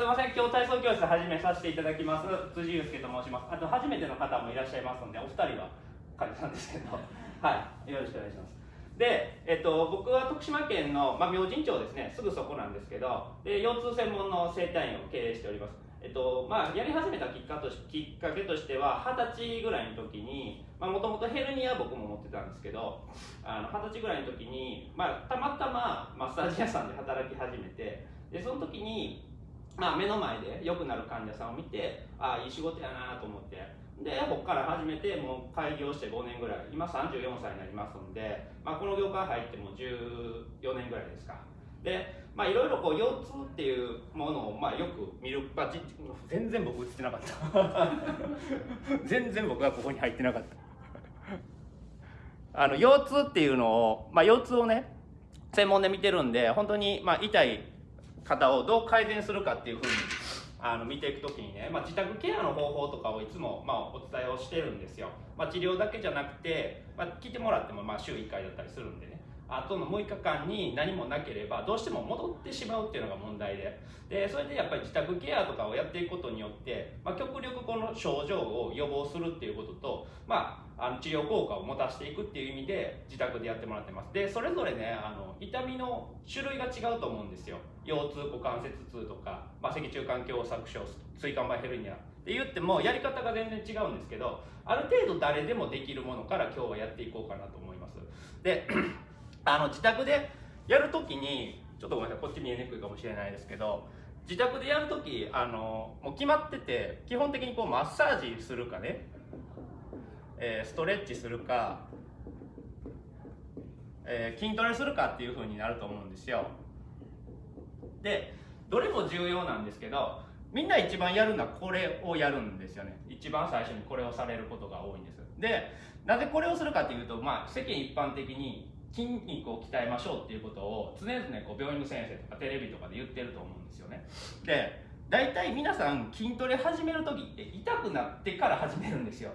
すみません今日体操教室始めさせていただきます。辻祐介と申します。あと初めての方もいらっしゃいますのでお二人は患者さんですけど。はい。よろしくお願いします。で、えっと、僕は徳島県の、まあ、明神町ですね。すぐそこなんですけどで腰痛専門の整体院を経営しております。えっとまあ、やり始めたきっかときっかけとしては二十歳ぐらいの時にもともとヘルニア僕も持ってたんですけど二十歳ぐらいの時に、まあ、たまたまマッサージ屋さんで働き始めてでその時に、まあ、目の前で良くなる患者さんを見てああいい仕事やなと思って。でここから始めてもう開業して5年ぐらい今34歳になりますんで、まあ、この業界入っても14年ぐらいですか。でまあいろいろこう腰痛っていうものをまあよく見る、全然僕映ってなかった。全然僕はここに入ってなかった。あの腰痛っていうのを、まあ、腰痛をね専門で見てるんで本当にまあ痛い方をどう改善するかっていうふうにあの見ていく時にね、まあ、自宅ケアの方法とかをいつもまあお伝えをしてるんですよ、まあ、治療だけじゃなくて、まあ、聞いてもらってもまあ週1回だったりするんでね。あとの6日間に何もなければどうしても戻ってしまうっていうのが問題で。でそれでやっぱり自宅ケアとかをやっていくことによって、まあ、極力この症状を予防するっていうことと、まあ、あの治療効果を持たせていくっていう意味で自宅でやってもらってます。でそれぞれねあの痛みの種類が違うと思うんですよ。腰痛股関節痛とか、まあ、脊柱管狭窄症椎間板ヘルニア。って言ってもやり方が全然違うんですけどある程度誰でもできるものから今日はやっていこうかなと思います。であの自宅でやるときにちょっとごめんなさいこっち見えにくいかもしれないですけど自宅でやるときあのもう決まってて基本的にこうマッサージするかね、えー、ストレッチするか、えー、筋トレするかっていうふうになると思うんですよ。でどれも重要なんですけどみんな一番やるのはこれをやるんですよね。一番最初にこれをされることが多いんです。でなぜこれをするかっていうと、まあ、世間一般的に筋肉を鍛えましょうっていうことを常々こう病院の先生とかテレビとかで言ってると思うんですよね。で大体皆さん筋トレ始める時って痛くなってから始めるんですよ。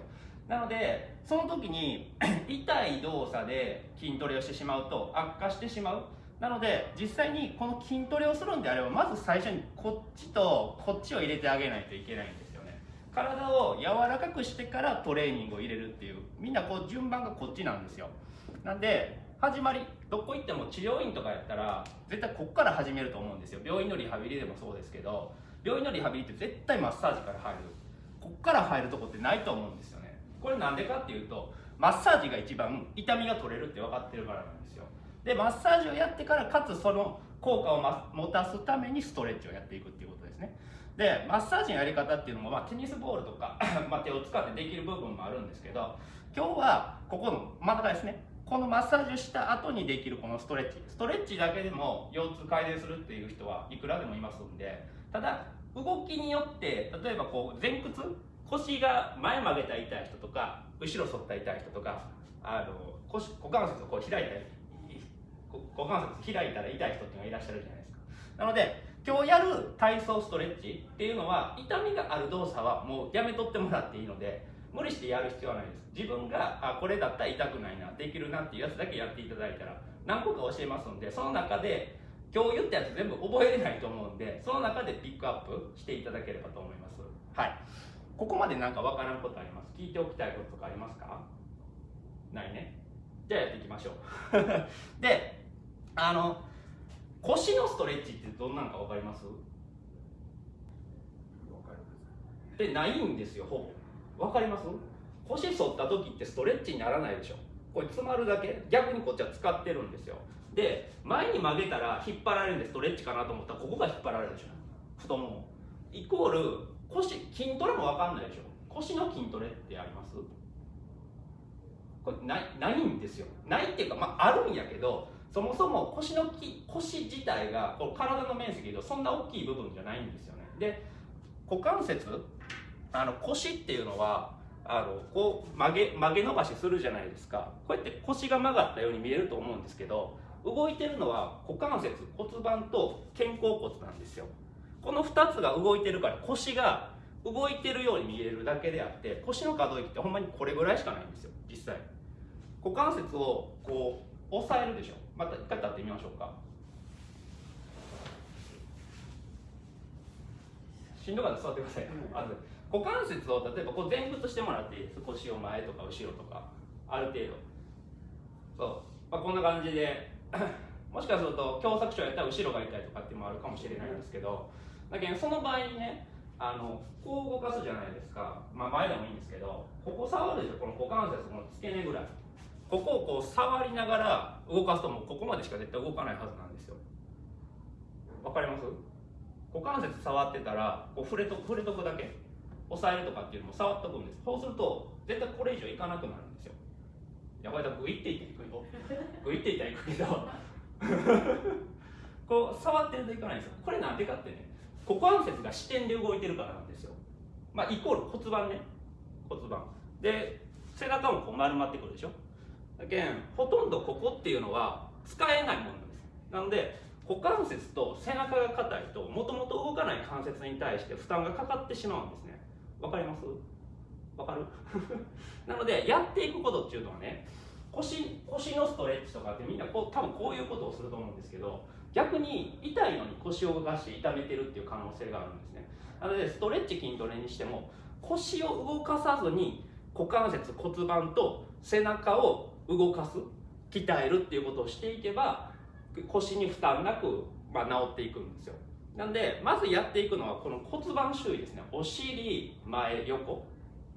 なのでその時に 痛い動作で筋トレをしてしまうと悪化してしまう。なので実際にこの筋トレをするんであればまず最初にこっちとこっちを入れてあげないといけないんですよね。体を柔らかくしてからトレーニングを入れるっていうみんなこう順番がこっちなんですよ。なんで始まりどこ行っても治療院とかやったら絶対こっから始めると思うんですよ。病院のリハビリでもそうですけど病院のリハビリって絶対マッサージから入る。こっから入るとこってないと思うんですよね。これなんでかっていうとマッサージが一番痛みが取れるって分かってるからなんですよ。でマッサージをやってからかつその効果を持たすためにストレッチをやっていくっていうことですね。でマッサージのやり方っていうのも、まあ、テニスボールとか ま手を使ってできる部分もあるんですけど今日はここの真ん中ですねこのマッサージをした後にできるこのストレッチ。ストレッチだけでも腰痛改善するっていう人はいくらでもいますんで。ただ動きによって例えばこう前屈？腰が前曲げた痛い人とか後ろ反った痛い人とかあの腰股関節をこう開いたり股関節開いたら痛い人っていうのがいらっしゃるじゃないですか。なので今日やる体操ストレッチっていうのは痛みがある動作はもうやめとってもらっていいので無理してやる必要はないです。自分があこれだったら痛くないなできるなっていうやつだけやっていただいたら何個か教えますんでその中で今日言ったやつ全部覚えれないと思うんでその中でピックアップしていただければと思います。はい。ここまで何かわからんことあります？聞いておきたいこととかありますか？ないね。じゃあやっていきましょう。であの腰のストレッチってどんなんか分かります。でないんですよほぼわかります？腰反った時ってストレッチにならないでしょ。これ詰まるだけ？逆にこっちは使ってるんですよ。で前に曲げたら引っ張られるんでストレッチかなと思ったらここが引っ張られるでしょ。太もも。イコール腰筋トレも分かんないでしょ。腰の筋トレってあります？これないないんですよ。ないっていうかまああるんやけどそもそも腰のき腰自体がこ体の面積でそんな大きい部分じゃないんですよね。で股関節あの腰っていうのはあのこう曲げ曲げ伸ばしするじゃないですか。こうやって腰が曲がったように見えると思うんですけど動いてるのは股関節骨盤と肩甲骨なんですよ。この2つが動いてるから腰が動いてるように見えるだけであって腰の可動域ってほんまにこれぐらいしかないんですよ。実際。股関節をこう押さえるでしょ。また一回立ってみましょうか。しんどかったら座ってください、まず股関節を例えばこう前屈してもらっていいです。腰を前とか後ろとか。ある程度。そう、まあ、こんな感じで。もしかすると狭窄症やったら後ろが痛いとかっていうのもあるかもしれないんですけど。だけどその場合にねあのこう動かすじゃないですか、まあ、前でもいいんですけど。ここ触るでしょ。この股関節この付け根ぐらい。ここをこう触りながら動かすともうここまでしか絶対動かないはずなんですよ。わかります？股関節触ってたらこう触れと触れとくだけ。押さえるとかっていうのも触っとくんです。そうすると絶対これ以上いかなくなるんですよ。やばいだグイっていっていくよグイっていったらいくけど。こう触ってるといかないんですよ。これなんでかってね股関節が支点で動いてるからなんですよ。まあイコール骨盤ね。骨盤。で背中もこう丸まってくるでしょ。だけんほとんどここっていうのは使えないものなんです。なので股関節と背中が硬いともともと動かない関節に対して負担がかかってしまうんですねわかります？わかる？なのでやっていくことっていうのはね腰腰のストレッチとかってみんなこう多分こういうことをすると思うんですけど逆に痛いのに腰を動かして痛めてるっていう可能性があるんですね。なのでストレッチ筋トレにしても腰を動かさずに股関節骨盤と背中を動かす鍛えるっていうことをしていけば腰に負担なく、まあ、治っていくんですよ。なんでまずやっていくのはこの骨盤周囲ですね。お尻前横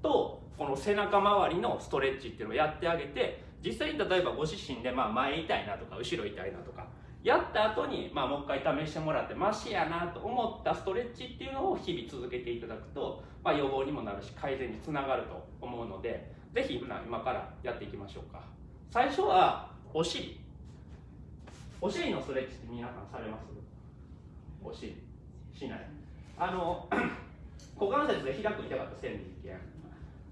とこの背中周りのストレッチっていうのをやってあげて実際に例えばご自身でまあ前痛いなとか後ろ痛いなとかやった後にまあもう一回試してもらってマシやなと思ったストレッチっていうのを日々続けていただくと、まあ、予防にもなるし改善につながると思うのでぜひ今からやっていきましょうか。最初はお尻。お尻のストレッチって皆さんされます？お尻しない。あの股関節で開く痛かった線で一見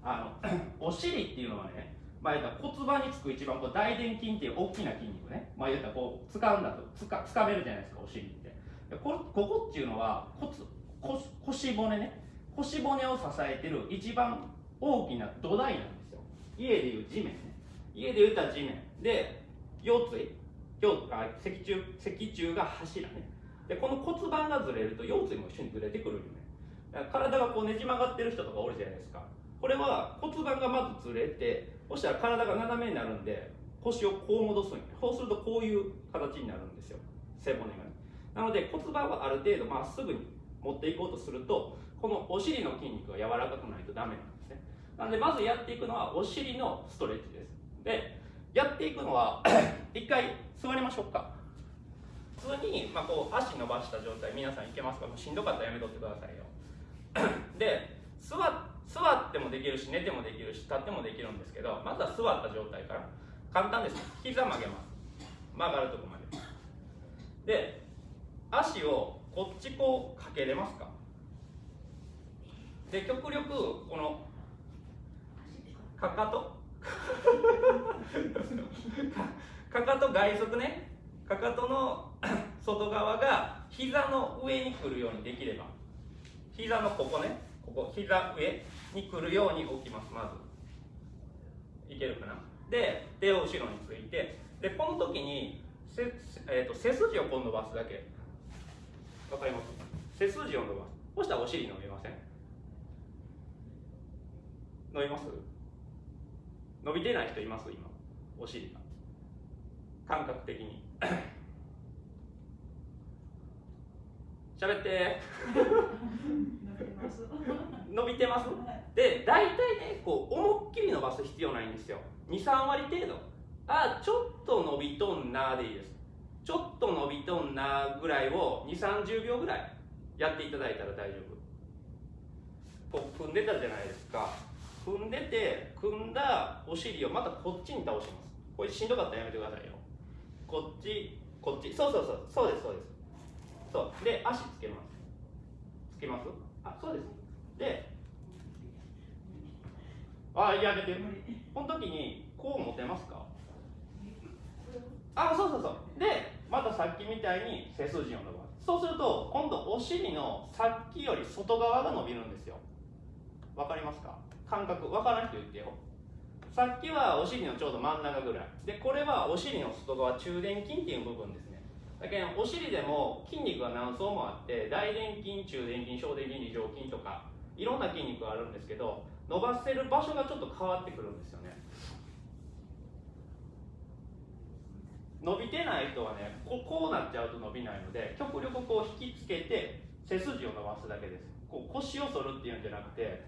あのお尻ってい。うのはねまあ、言った骨盤につく一番こう大臀筋ってい。う大きな筋肉ね、まあ、言ったこう掴んだとつか掴めるじゃない。ですかお尻ってこここってい。うのは骨腰腰骨ね腰骨を支えてる一番大きな土台なんですよ家でい。う地面ね家で言ったら地面で腰椎腰あ脊柱脊柱が柱ねでこの骨盤がずれると腰椎も一緒にずれてくるよね。体がこうねじ曲がってる人とかおるじゃないですか。これは骨盤がまずずれてそしたら体が斜めになるんで腰をこう戻すんやそうするとこういう形になるんですよ。背骨がね。なので骨盤はある程度まっすぐに持っていこうとするとこのお尻の筋肉が柔らかくないとダメなんですね。なのでまずやっていくのはお尻のストレッチです。でやっていくのは 一回座りましょうか。普通に、まあ、こう足伸ばした状態皆さんいけますか？もうしんどかったらやめとってくださいよ。で座座ってもできるし寝てもできるし立ってもできるんですけどまずは座った状態から簡単です。ね膝曲げます。曲がるとこまでで足をこっちこうかけれますか？で極力このかかと？かかと外側ね。かかとの 外側が膝の上に来るようにできれば膝のここねここ膝上に来るように置きますまず。いけるかな？で手を後ろについてでこの時にせ、えーと、背筋をこう伸ばすだけ。わかります？背筋を伸ばす。そしたらお尻伸びません？伸びます？伸びてない人います？今お尻が。感覚的に。喋って。伸びてます。で大体ねこう思いっきり伸ばす必要ないんですよ。23割程度。あちょっと伸びとんなでいいです。ちょっと伸びとんなぐらいを2 3 0秒ぐらいやっていただいたら大丈夫。こう踏んでたじゃないですか。踏んでて組んだお尻をまたこっちに倒します。これしんどかったらやめてくださいよ。こっちこっち。そうそうそう。そうですそうですそう。で足つけます。つけます？あそうですであやめて。この時にこう持てますか？あそうそうそう。でまたさっきみたいに背筋を伸ばす。そうすると今度お尻のさっきより外側が伸びるんですよ。わかりますか？感覚。わからん人言ってよ。さっきはお尻のちょうど真ん中ぐらい。でこれはお尻の外側中殿筋っていう部分です。だけどお尻でも筋肉が何層もあって大臀筋中臀筋小臀筋二条筋とかいろんな筋肉があるんですけど伸ばせる場所がちょっと変わってくるんですよね。伸びてない人はねここうなっちゃうと伸びないので極力こう引きつけて背筋を伸ばすだけです。こう腰を反るっていうんじゃなくて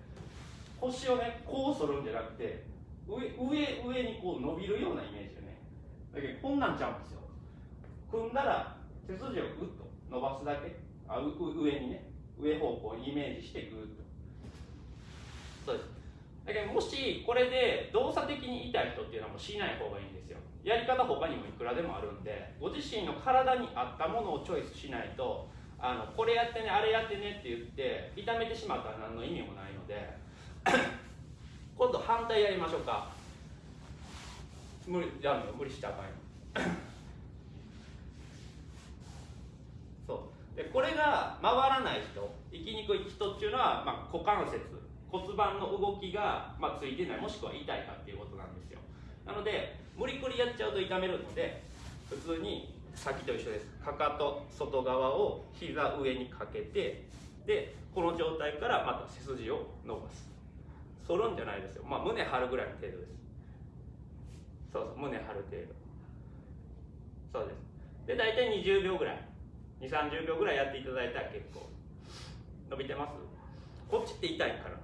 腰をねこう反るんじゃなくて上上上にこう伸びるようなイメージでね。だけどこんなんちゃうんですよ。組んだら背筋をグッと伸ばすだけ。あ上にね。上方向にイメージしてグッと。そうです。だけどもしこれで動作的に痛い人っていうのはもうしない方がいいんですよ。やり方他にもいくらでもあるんでご自身の体に合ったものをチョイスしないとあのこれやってねあれやってねって言って痛めてしまったら何の意味もないので 今度反対やりましょうか。無理やめよ。無理したらあかんよそうでこれが回らない人生きにくい人っていうのは、まあ、股関節骨盤の動きが、まあ、ついてないもしくは痛いかっていうことなんですよ。なので無理くりやっちゃうと痛めるので普通にさっきと一緒です。かかと外側を膝上にかけてでこの状態からまた背筋を伸ばす。反るんじゃないですよ。まあ胸張るぐらいの程度です。そうそう胸張る程度。そうです。で大体20秒ぐらい。2 3 0秒ぐらいやっていただいたら結構。伸びてます？こっちって痛いから。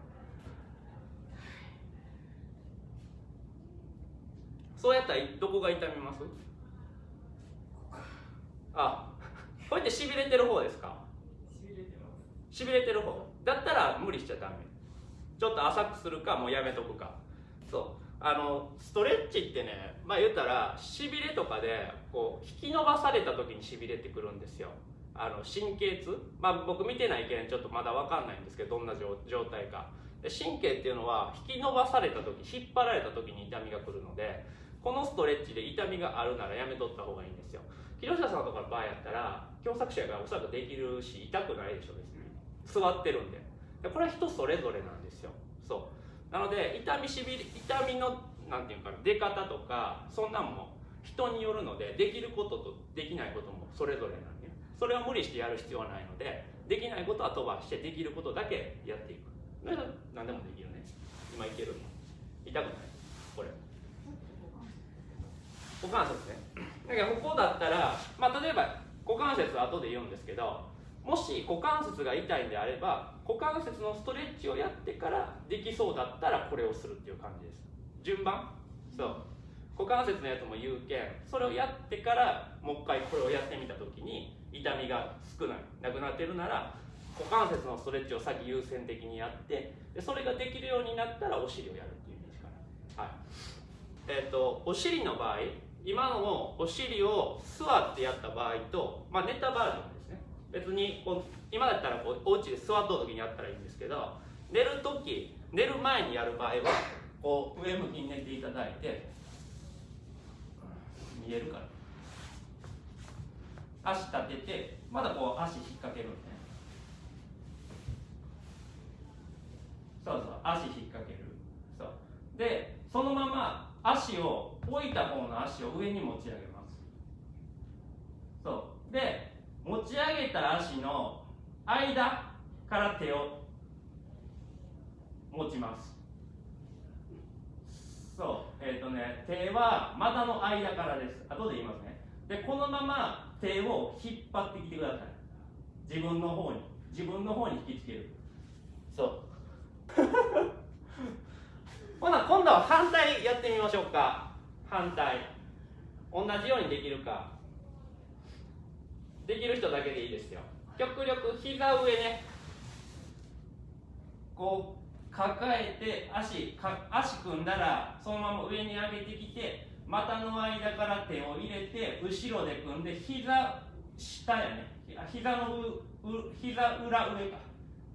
そうやったらどこが痛みます？あこうやってしびれてる方ですか？しびれてます。しびれてる方。だったら無理しちゃダメ。ちょっと浅くするかもうやめとくか。そう。あのストレッチってねまあ言ったらしびれとかでこう引き伸ばされた時にしびれてくるんですよあの神経痛？まあ僕見てないけんちょっとまだ分かんないんですけどどんな状態か。神経っていうのは引き伸ばされた時引っ張られた時に痛みが来るのでこのストレッチで痛みがあるならやめとった方がいいんですよ。木下さんとかの場合やったら狭窄者がおそらくできるし痛くないでしょ別に。座ってるんで。でこれは人それぞれなんですよ。そう。なので痛みしびれ痛みのなんていうか出方とかそんなんも人によるのでできることとできないこともそれぞれなんですそれは無理してやる必要はないのでできないことは飛ばしてできることだけやっていく。何でもできるね。今いける痛くない？これ。股関節ね。だからここだったら、まあ、例えば股関節は後で言うんですけどもし股関節が痛いんであれば股関節のストレッチをやってからできそうだったらこれをするっていう感じです。順番？そう。股関節のやつも言うけんそれをやってからもう一回これをやってみた時に痛みが少ない。なくなってるなら股関節のストレッチを先優先的にやってでそれができるようになったらお尻をやるっていうイメージかなはい。えっ、ー、とお尻の場合今のお尻を座ってやった場合と、まあ、寝たバージョンですね。別にこう今だったらこうお家で座った時にやったらいいんですけど寝る時寝る前にやる場合はこう上向きに寝ていただいて見えるから。足立ててまだこう足引っ掛けるんですねそうそう足引っ掛ける。そう。でそのまま足を置いた方の足を上に持ち上げます。そう。で持ち上げた足の間から手を持ちます。そう。えっ、ー、とね手は股の間からです。後で言いますね。でこのまま手を引っ張ってきてください。自分の方に。自分の方に引きつける。そう。ほな今度は反対やってみましょうか。反対。同じようにできるか。できる人だけでいいですよ。極力膝上ね。こう抱えて足か足組んだらそのまま上に上げてきて股の間から手を入れて後ろで組んで膝下やね。膝のう膝裏上か。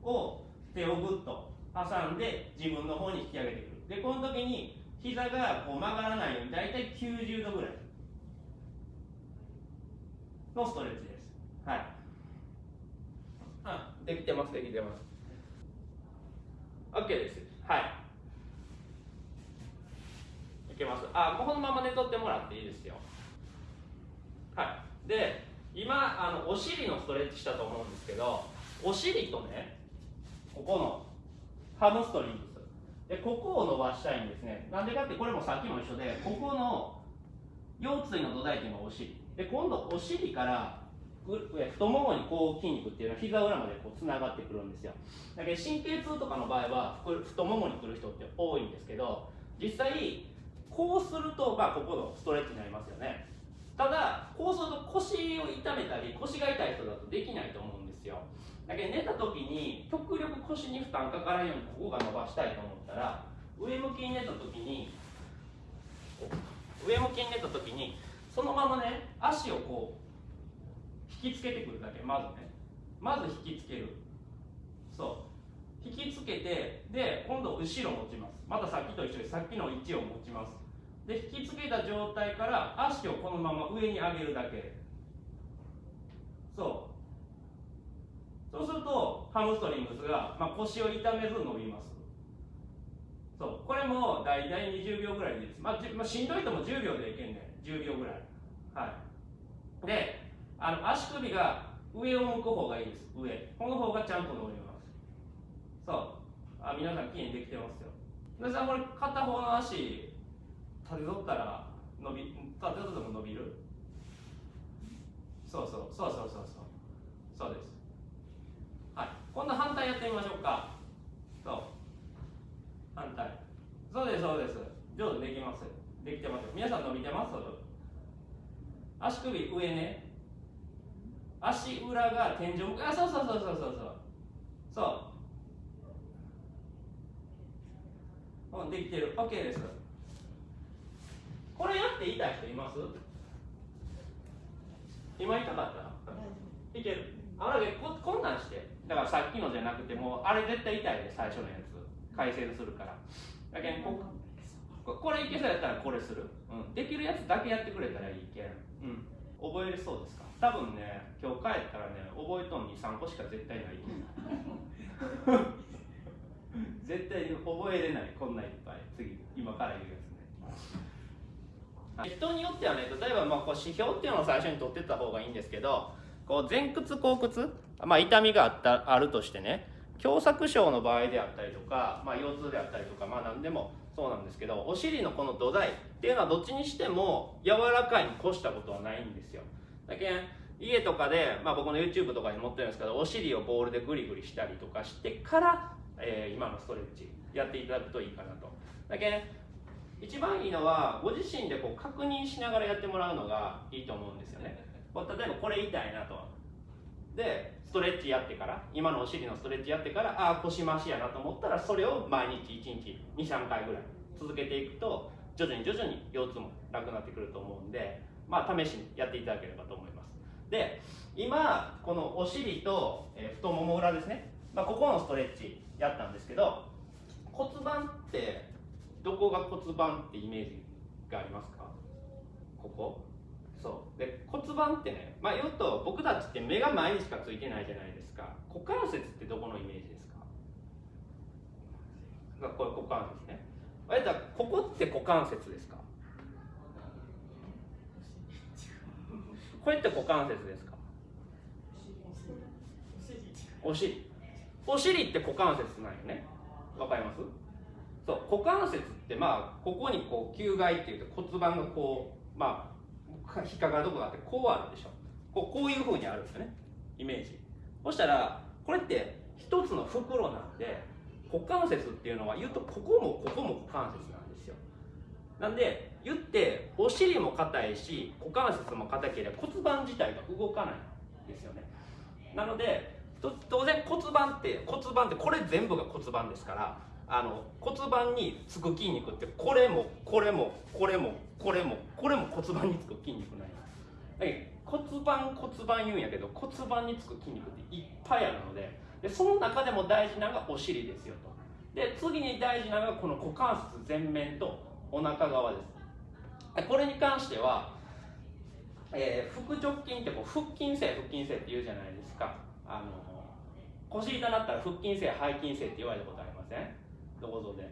を手をぐっと挟んで自分の方に引き上げてくる。でこの時に膝がこう曲がらないように大体90度ぐらい。のストレッチです。はい。あできてますできてます。OK です。はい。けます。あこのまま寝とってもらっていいですよ。はい。で今あのお尻のストレッチしたと思うんですけどお尻とねここのハムストリングス。でここを伸ばしたいんですね。なんでかってこれもさっきも一緒でここの腰椎の土台っていうのがお尻。で今度お尻から太ももにこう筋肉っていうのは膝裏までこうつながってくるんですよ。だけど神経痛とかの場合は太ももに来る人って多いんですけど実際こうすると、まあ、ここのストレッチになりますよね。ただこうすると腰を痛めたり腰が痛い人だとできないと思うんですよ。だけど寝た時に極力腰に負担かからんようにここが伸ばしたいと思ったら上向きに寝た時に上向きに寝た時にそのままね足をこう引きつけてくるだけ。まずね。まず引きつける。そう。引きつけてで今度後ろ持ちます。またさっきと一緒にさっきの位置を持ちます。で引きつけた状態から足をこのまま上に上げるだけ。そう。そうするとハムストリングスが、まあ、腰を痛めず伸びます。そう。これも大体20秒ぐらいでいいです、まあ、まあ、しんどいとも10秒でいけんね10秒ぐらい。はい。であの足首が上を向く方がいいです。上。この方がちゃんと伸びます。そう。あ皆さんきれいにできてますよ。皆さんこれ片方の足立てとったら伸び立てとっても伸びる？そうそうそうそうそうそう。そうです。はい。今度反対やってみましょうか。そう。反対。そうですそうです。上手できます。できてます。皆さん伸びてます？足首上ね。足裏が天井あそうそうそうそうそうそう。そう。んできてる。OK です。これやって痛い人います？今痛かった？いける。あれここんなんして。だからさっきのじゃなくてもあれ絶対痛いで最初のやつ。改正するから。だけどここれいけそうやったらこれする、うん、できるやつだけやってくれたらいいけん、うん、覚えれそうですか？多分ね今日帰ったらね覚えとん23個しか絶対ない。絶対に覚えれない。こんないっぱい。次今から言うやつね人によってはね例えばまあこう指標っていうのを最初に取ってった方がいいんですけどこう前屈後屈、まあ、痛みがあったあるとしてね狭窄症の場合であったりとか、まあ、腰痛であったりとか、まあ、何でもそうなんですけどお尻のこの土台っていうのはどっちにしても柔らかいに越したことはないんですよ。だけ家とかで、まあ、僕の YouTube とかに載ってるんですけどお尻をボールでグリグリしたりとかしてから、えー、今のストレッチやっていただくといいかなと。だけ一番いいのはご自身でこう確認しながらやってもらうのがいいと思うんですよね。例えばこれ痛いなと。でストレッチやってから今のお尻のストレッチやってからああ腰回しやなと思ったらそれを毎日1日23回ぐらい続けていくと徐々に徐々に腰痛もなくなってくると思うんでまあ試しにやっていただければと思います。で今このお尻と、え太もも裏ですね、まあ、ここのストレッチやったんですけど骨盤ってどこが骨盤ってイメージがありますか？ここ？そう。で骨盤ってね、まあ、言うと僕たちって目が前にしかついてないじゃないですか。股関節ってどこのイメージですか？これ股関節ね。あれだここって股関節ですか？これって股関節ですか？お尻。お尻って股関節なんよね。わかります？そう股関節ってまあここにこう球外っていうと骨盤がこうまあ引っかかるとこがあってこうあるでしょ。こうこういうふうにあるんですよね。イメージ。そしたらこれって一つの袋なんで股関節っていうのは言うとここもここも股関節なんですよ。なんで言ってお尻も硬いし股関節も硬ければ骨盤自体が動かないんですよね。なので当然骨盤って骨盤ってこれ全部が骨盤ですからあの骨盤につく筋肉ってこれもこれもこれもこれもこれも骨盤につく筋肉ない骨盤骨盤言うんやけど骨盤につく筋肉っていっぱいあるのででその中でも大事なのがお尻ですよと。で次に大事なのがこの股関節前面とお腹側です。これに関しては、えー、腹直筋ってこう腹筋性腹筋性って言うじゃないですか。あの腰痛なったら腹筋性背筋性って言われたことありません？どこぞで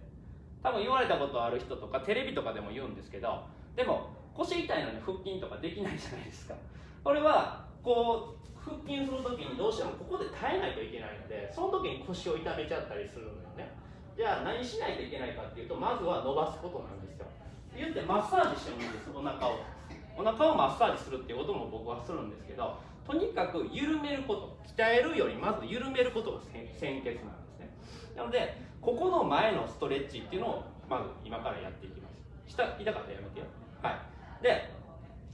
多分言われたことある人とかテレビとかでも言うんですけどでも腰痛いのに腹筋とかできないじゃないですか。これはこう腹筋する時にどうしてもここで耐えないといけないのでその時に腰を痛めちゃったりするのよね。じゃあ何しないといけないかっていうとまずは伸ばすことなんですよ。言ってマッサージしてもいいんですお腹を。お腹をマッサージするっていうことも僕はするんですけどとにかく緩めること。鍛えるよりまず緩めることが先決なんですなのでここの前のストレッチっていうのをまず今からやっていきます。下痛かったらやめてよ。はい。で、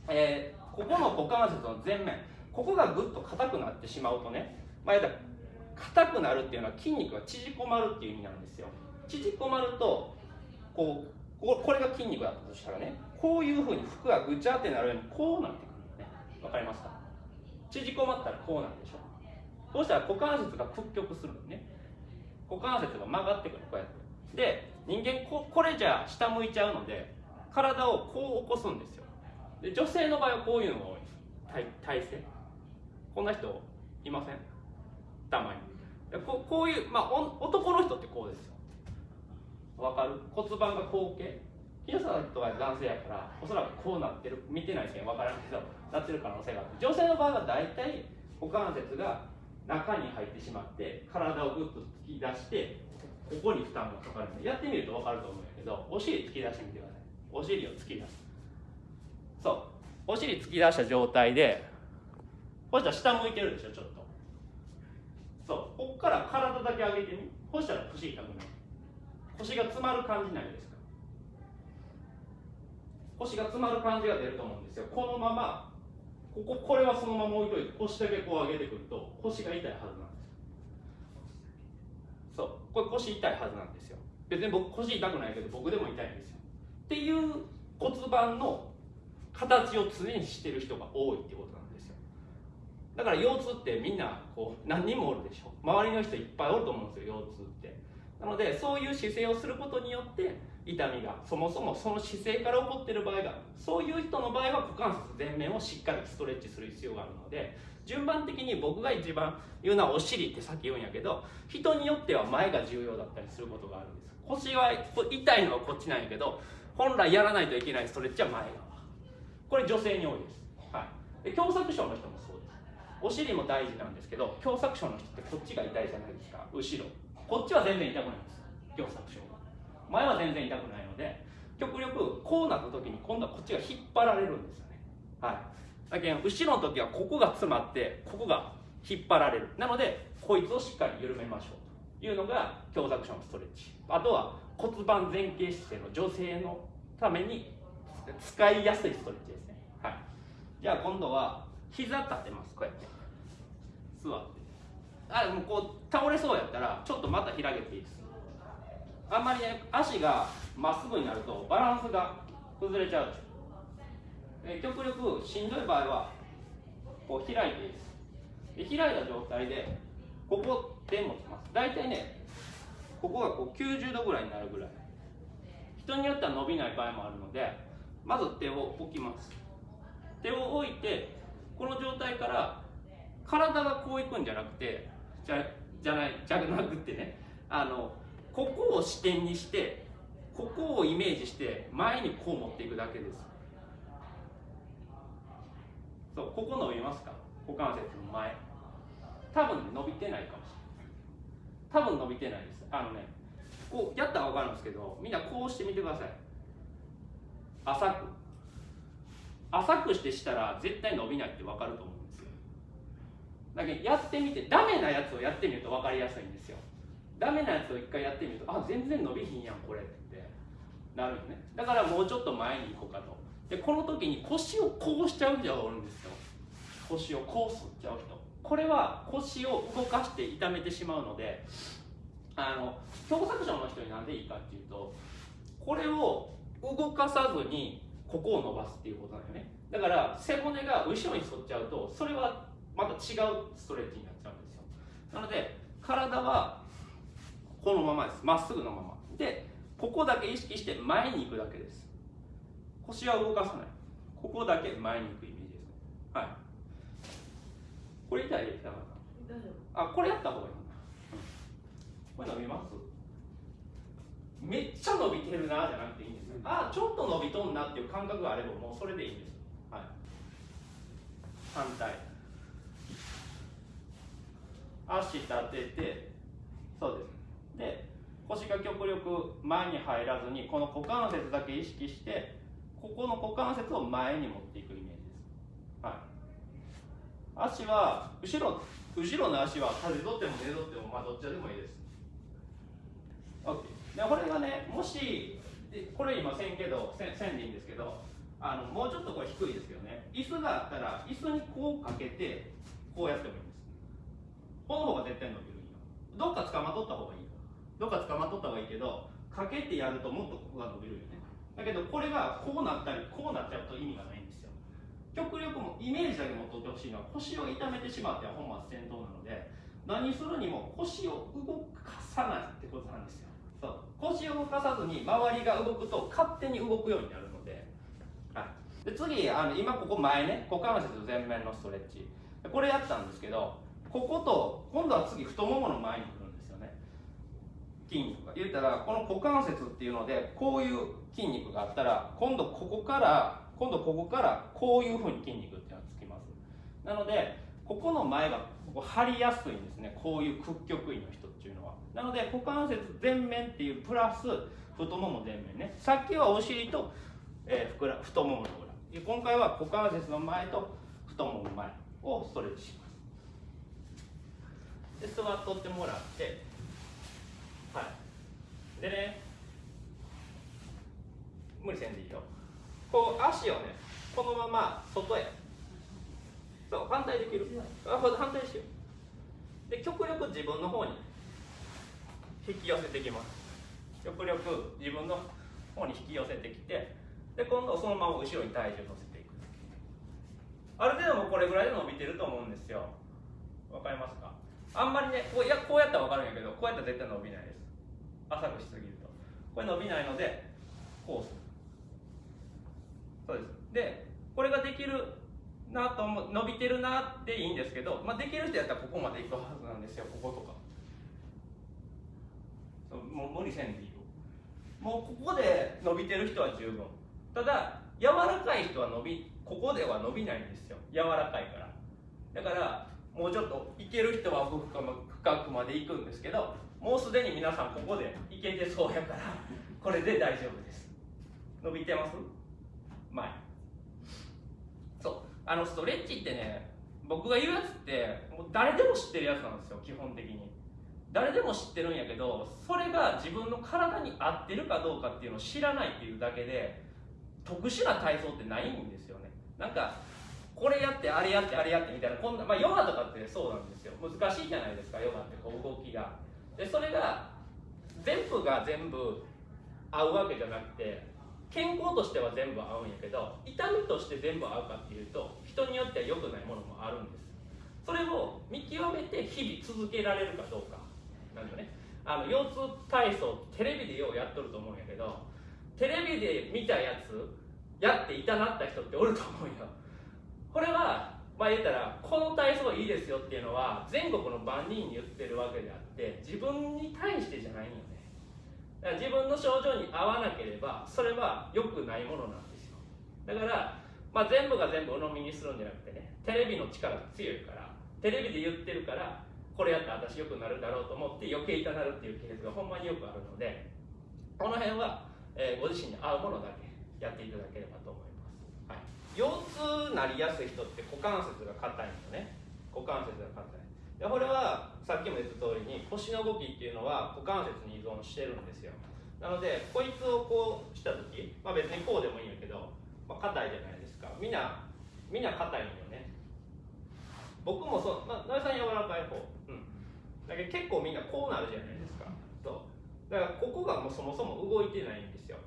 えー、ここの股関節の前面ここがぐっと硬くなってしまうとね、まあ、硬くなるっていうのは筋肉が縮こまるっていう意味なんですよ。縮こまるとこうこれが筋肉だったとしたらねこういうふうに服がぐちゃってなるようにこうなってくるね。わかりますか？縮こまったらこうなるでしょ。そうしたら股関節が屈曲するのね。股関節が曲がってくるこうやって。で人間ここれじゃ下向いちゃうので体をこう起こすんですよ。で女性の場合はこういうのが多い体体勢。こんな人いません。たまに。ここういう、まあ、男の人ってこうですよ。わかる？骨盤が後傾。皆さんとは男性やからおそらくこうなってる。見てないけん分からんけどなってる可能性があって女性の場合は大体股関節が中に入ってしまって体をぐっと突き出してここに負担がかかるやってみると分かると思うんやけどお尻突き出してみてください。お尻を突き出す。そう。お尻突き出した状態でそしたら下向いてるでしょちょっと。そう。こっから体だけ上げてみそしたら腰痛くない腰が詰まる感じないですか？腰が詰まる感じが出ると思うんですよ。このままこここれはそのまま置いといて腰だけこう上げてくると腰が痛いはずなんですそう。これ腰痛いはずなんですよ。別に僕腰痛くないけど僕でも痛いんですよ。っていう骨盤の形を常にしてる人が多いってことなんですよ。だから腰痛ってみんなこう何人もおるでしょ。周りの人いっぱいおると思うんですよ腰痛って。なのでそういう姿勢をすることによって痛みがそもそもその姿勢から起こっている場合があるそういう人の場合は股関節前面をしっかりストレッチする必要があるので順番的に僕が一番言うのはお尻ってさっき言うんやけど人によっては前が重要だったりすることがあるんです。腰は痛いのはこっちなんやけど本来やらないといけないストレッチは前側。これ女性に多いです、はい、で狭窄症の人もそうです。お尻も大事なんですけど狭窄症の人ってこっちが痛いじゃないですか。後ろ。こっちは全然痛くないんです。狭窄症。前は全然痛くないので極力こうなった時に今度はこっちが引っ張られるんですよね。はい。だけど後ろの時はここが詰まってここが引っ張られる。なのでこいつをしっかり緩めましょうというのが強弱症のストレッチ。あとは骨盤前傾姿勢の女性のために使いやすいストレッチですね。はい。じゃあ今度は膝立てます。こうやって。座って。あもうこう倒れそうやったらちょっとまた開けていいです。あんまりね足がまっすぐになるとバランスが崩れちゃう。で極力しんどい場合はこう開いていいです。で開いた状態でここで持ちます。大体ねここがこう90度ぐらいになるぐらい。人によっては伸びない場合もあるのでまず手を置きます。手を置いてこの状態から体がこういくんじゃなくてじゃじゃないじゃなくてねあのここを視点にしてここをイメージして前にこう持っていくだけです。そうここ伸びますか？股関節の前。多分、伸びてないかもしれない。多分伸びてないです。あのねこうやったら分かるんですけどみんなこうしてみてください。浅く。浅くしてしたら絶対伸びないって分かると思うんですよ。だけどやってみてダメなやつをやってみると分かりやすいんですよ。ダメなやつを一回やってみるとあ全然伸びひんやんこれってなるよね。だからもうちょっと前に行こうかと。でこの時に腰をこうしちゃう人がおるんですよ。腰をこうすっちゃう人。これは腰を動かして痛めてしまうのであの狭窄症の人になんでいいかっていうとこれを動かさずにここを伸ばすっていうことなんよね。だから背骨が後ろに反っちゃうとそれはまた違うストレッチになっちゃうんですよ。なので体はこのままです。まっすぐのまま。でここだけ意識して前に行くだけです。腰は動かさない。ここだけ前に行くイメージですね。はい。これ痛いですかあこれやった方がいい、うん、これ伸びます？めっちゃ伸びてるなじゃなくていいんですよ。あちょっと伸びとんなっていう感覚があればもうそれでいいんです。はい。反対。足立ててそうですで腰が極力前に入らずにこの股関節だけ意識してここの股関節を前に持っていくイメージです、はい、足は後ろ後ろの足は風取っても寝取ってもまあどっちでもいいです。OK でこれがねもしこれ今線けど線線でいいんですけどあのもうちょっとこれ低いですけどね。椅子があったら椅子にこうかけてこうやってもいいんです。この方が絶対伸びるんよ。どっか捕まっとった方がいい。どっか捕まっとった方がいいけどかけてやるともっとここが伸びるよね。だけどこれがこうなったりこうなっちゃうと意味がないんですよ。極力もイメージだけ持っとってほしいのは腰を痛めてしまっては本末転倒なので何するにも腰を動かさないってことなんですよ。そう。腰を動かさずに周りが動くと勝手に動くようになるので,、はい、で次あの今ここ前ね股関節前面のストレッチ。これやったんですけどここと今度は次太ももの前に筋肉が。言ったらこの股関節っていうのでこういう筋肉があったら今度ここから今度ここからこういうふうに筋肉っていうのがつきます。なのでここの前がここ張りやすいんですね。こういう屈曲位の人っていうのは。なので股関節前面っていうプラス太もも前面ね。さっきはお尻と、えー、ふくら太ももの裏。今回は股関節の前と太もも前をストレッチします。で座っとってもらってはいでね無理せんでいいよ。こう足をねこのまま外へ。そう反対できる。あ反対しよう。で極力自分の方に引き寄せてきます。極力自分の方に引き寄せてきてで今度そのまま後ろに体重乗せていく。ある程度もこれぐらいで伸びてると思うんですよ。わかりますか？あんまりねこうやこうやったら分かるんやけどこうやったら絶対伸びないです浅くしすぎると。これ伸びないのでこうする。そうです。でこれができるなと思う伸びてるなっていいんですけど、まあ、できる人やったらここまでいくはずなんですよこことか。もう無理せんでいいよ。もうここで伸びてる人は十分。ただ柔らかい人は伸びここでは伸びないんですよ。柔らかいから。だからもうちょっといける人は深くまで行くんですけどもうすでに皆さんここでいけてそうやからこれで大丈夫です。伸びてます？前。そう。あのストレッチってね僕が言うやつってもう誰でも知ってるやつなんですよ基本的に。誰でも知ってるんやけどそれが自分の体に合ってるかどうかっていうのを知らないっていうだけで特殊な体操ってないんですよね。なんかこれやってあれやってあれやってみたいなこんな、まあ、ヨガとかってそうなんですよ。難しいじゃないですかヨガってこう動きが。でそれが全部が全部合うわけじゃなくて健康としては全部合うんやけど痛みとして全部合うかっていうと人によっては良くないものもあるんです。それを見極めて日々続けられるかどうか。なんだね。あの腰痛体操テレビでようやっとると思うんやけどテレビで見たやつやって痛なった人っておると思うよ。これはまあ言ったらこの体操いいですよっていうのは全国の万人に言ってるわけであって自分に対してじゃないよね。だから自分の症状に合わなければそれは良くないものなんですよ。だから、まあ、全部が全部鵜呑みにするんじゃなくてねテレビの力が強いからテレビで言ってるからこれやったら私良くなるだろうと思って余計痛なるっていうケースがほんまによくあるのでこの辺は、えー、ご自身に合うものだけやっていただければと思います。はい。腰痛なりやすい人って股関節が硬いんよね。股関節が硬い。でこれはさっきも言った通りに腰の動きっていうのは股関節に依存してるんですよ。なのでこいつをこうした時、まあ、別にこうでもいいんやけど、まあ、硬いじゃないですか。みんなみんな硬いんよね。僕もそう、まあ、さん柔らかい方。うん。だけど結構みんなこうなるじゃないですか。そう。だからここがもうそもそも動いてないんですよ。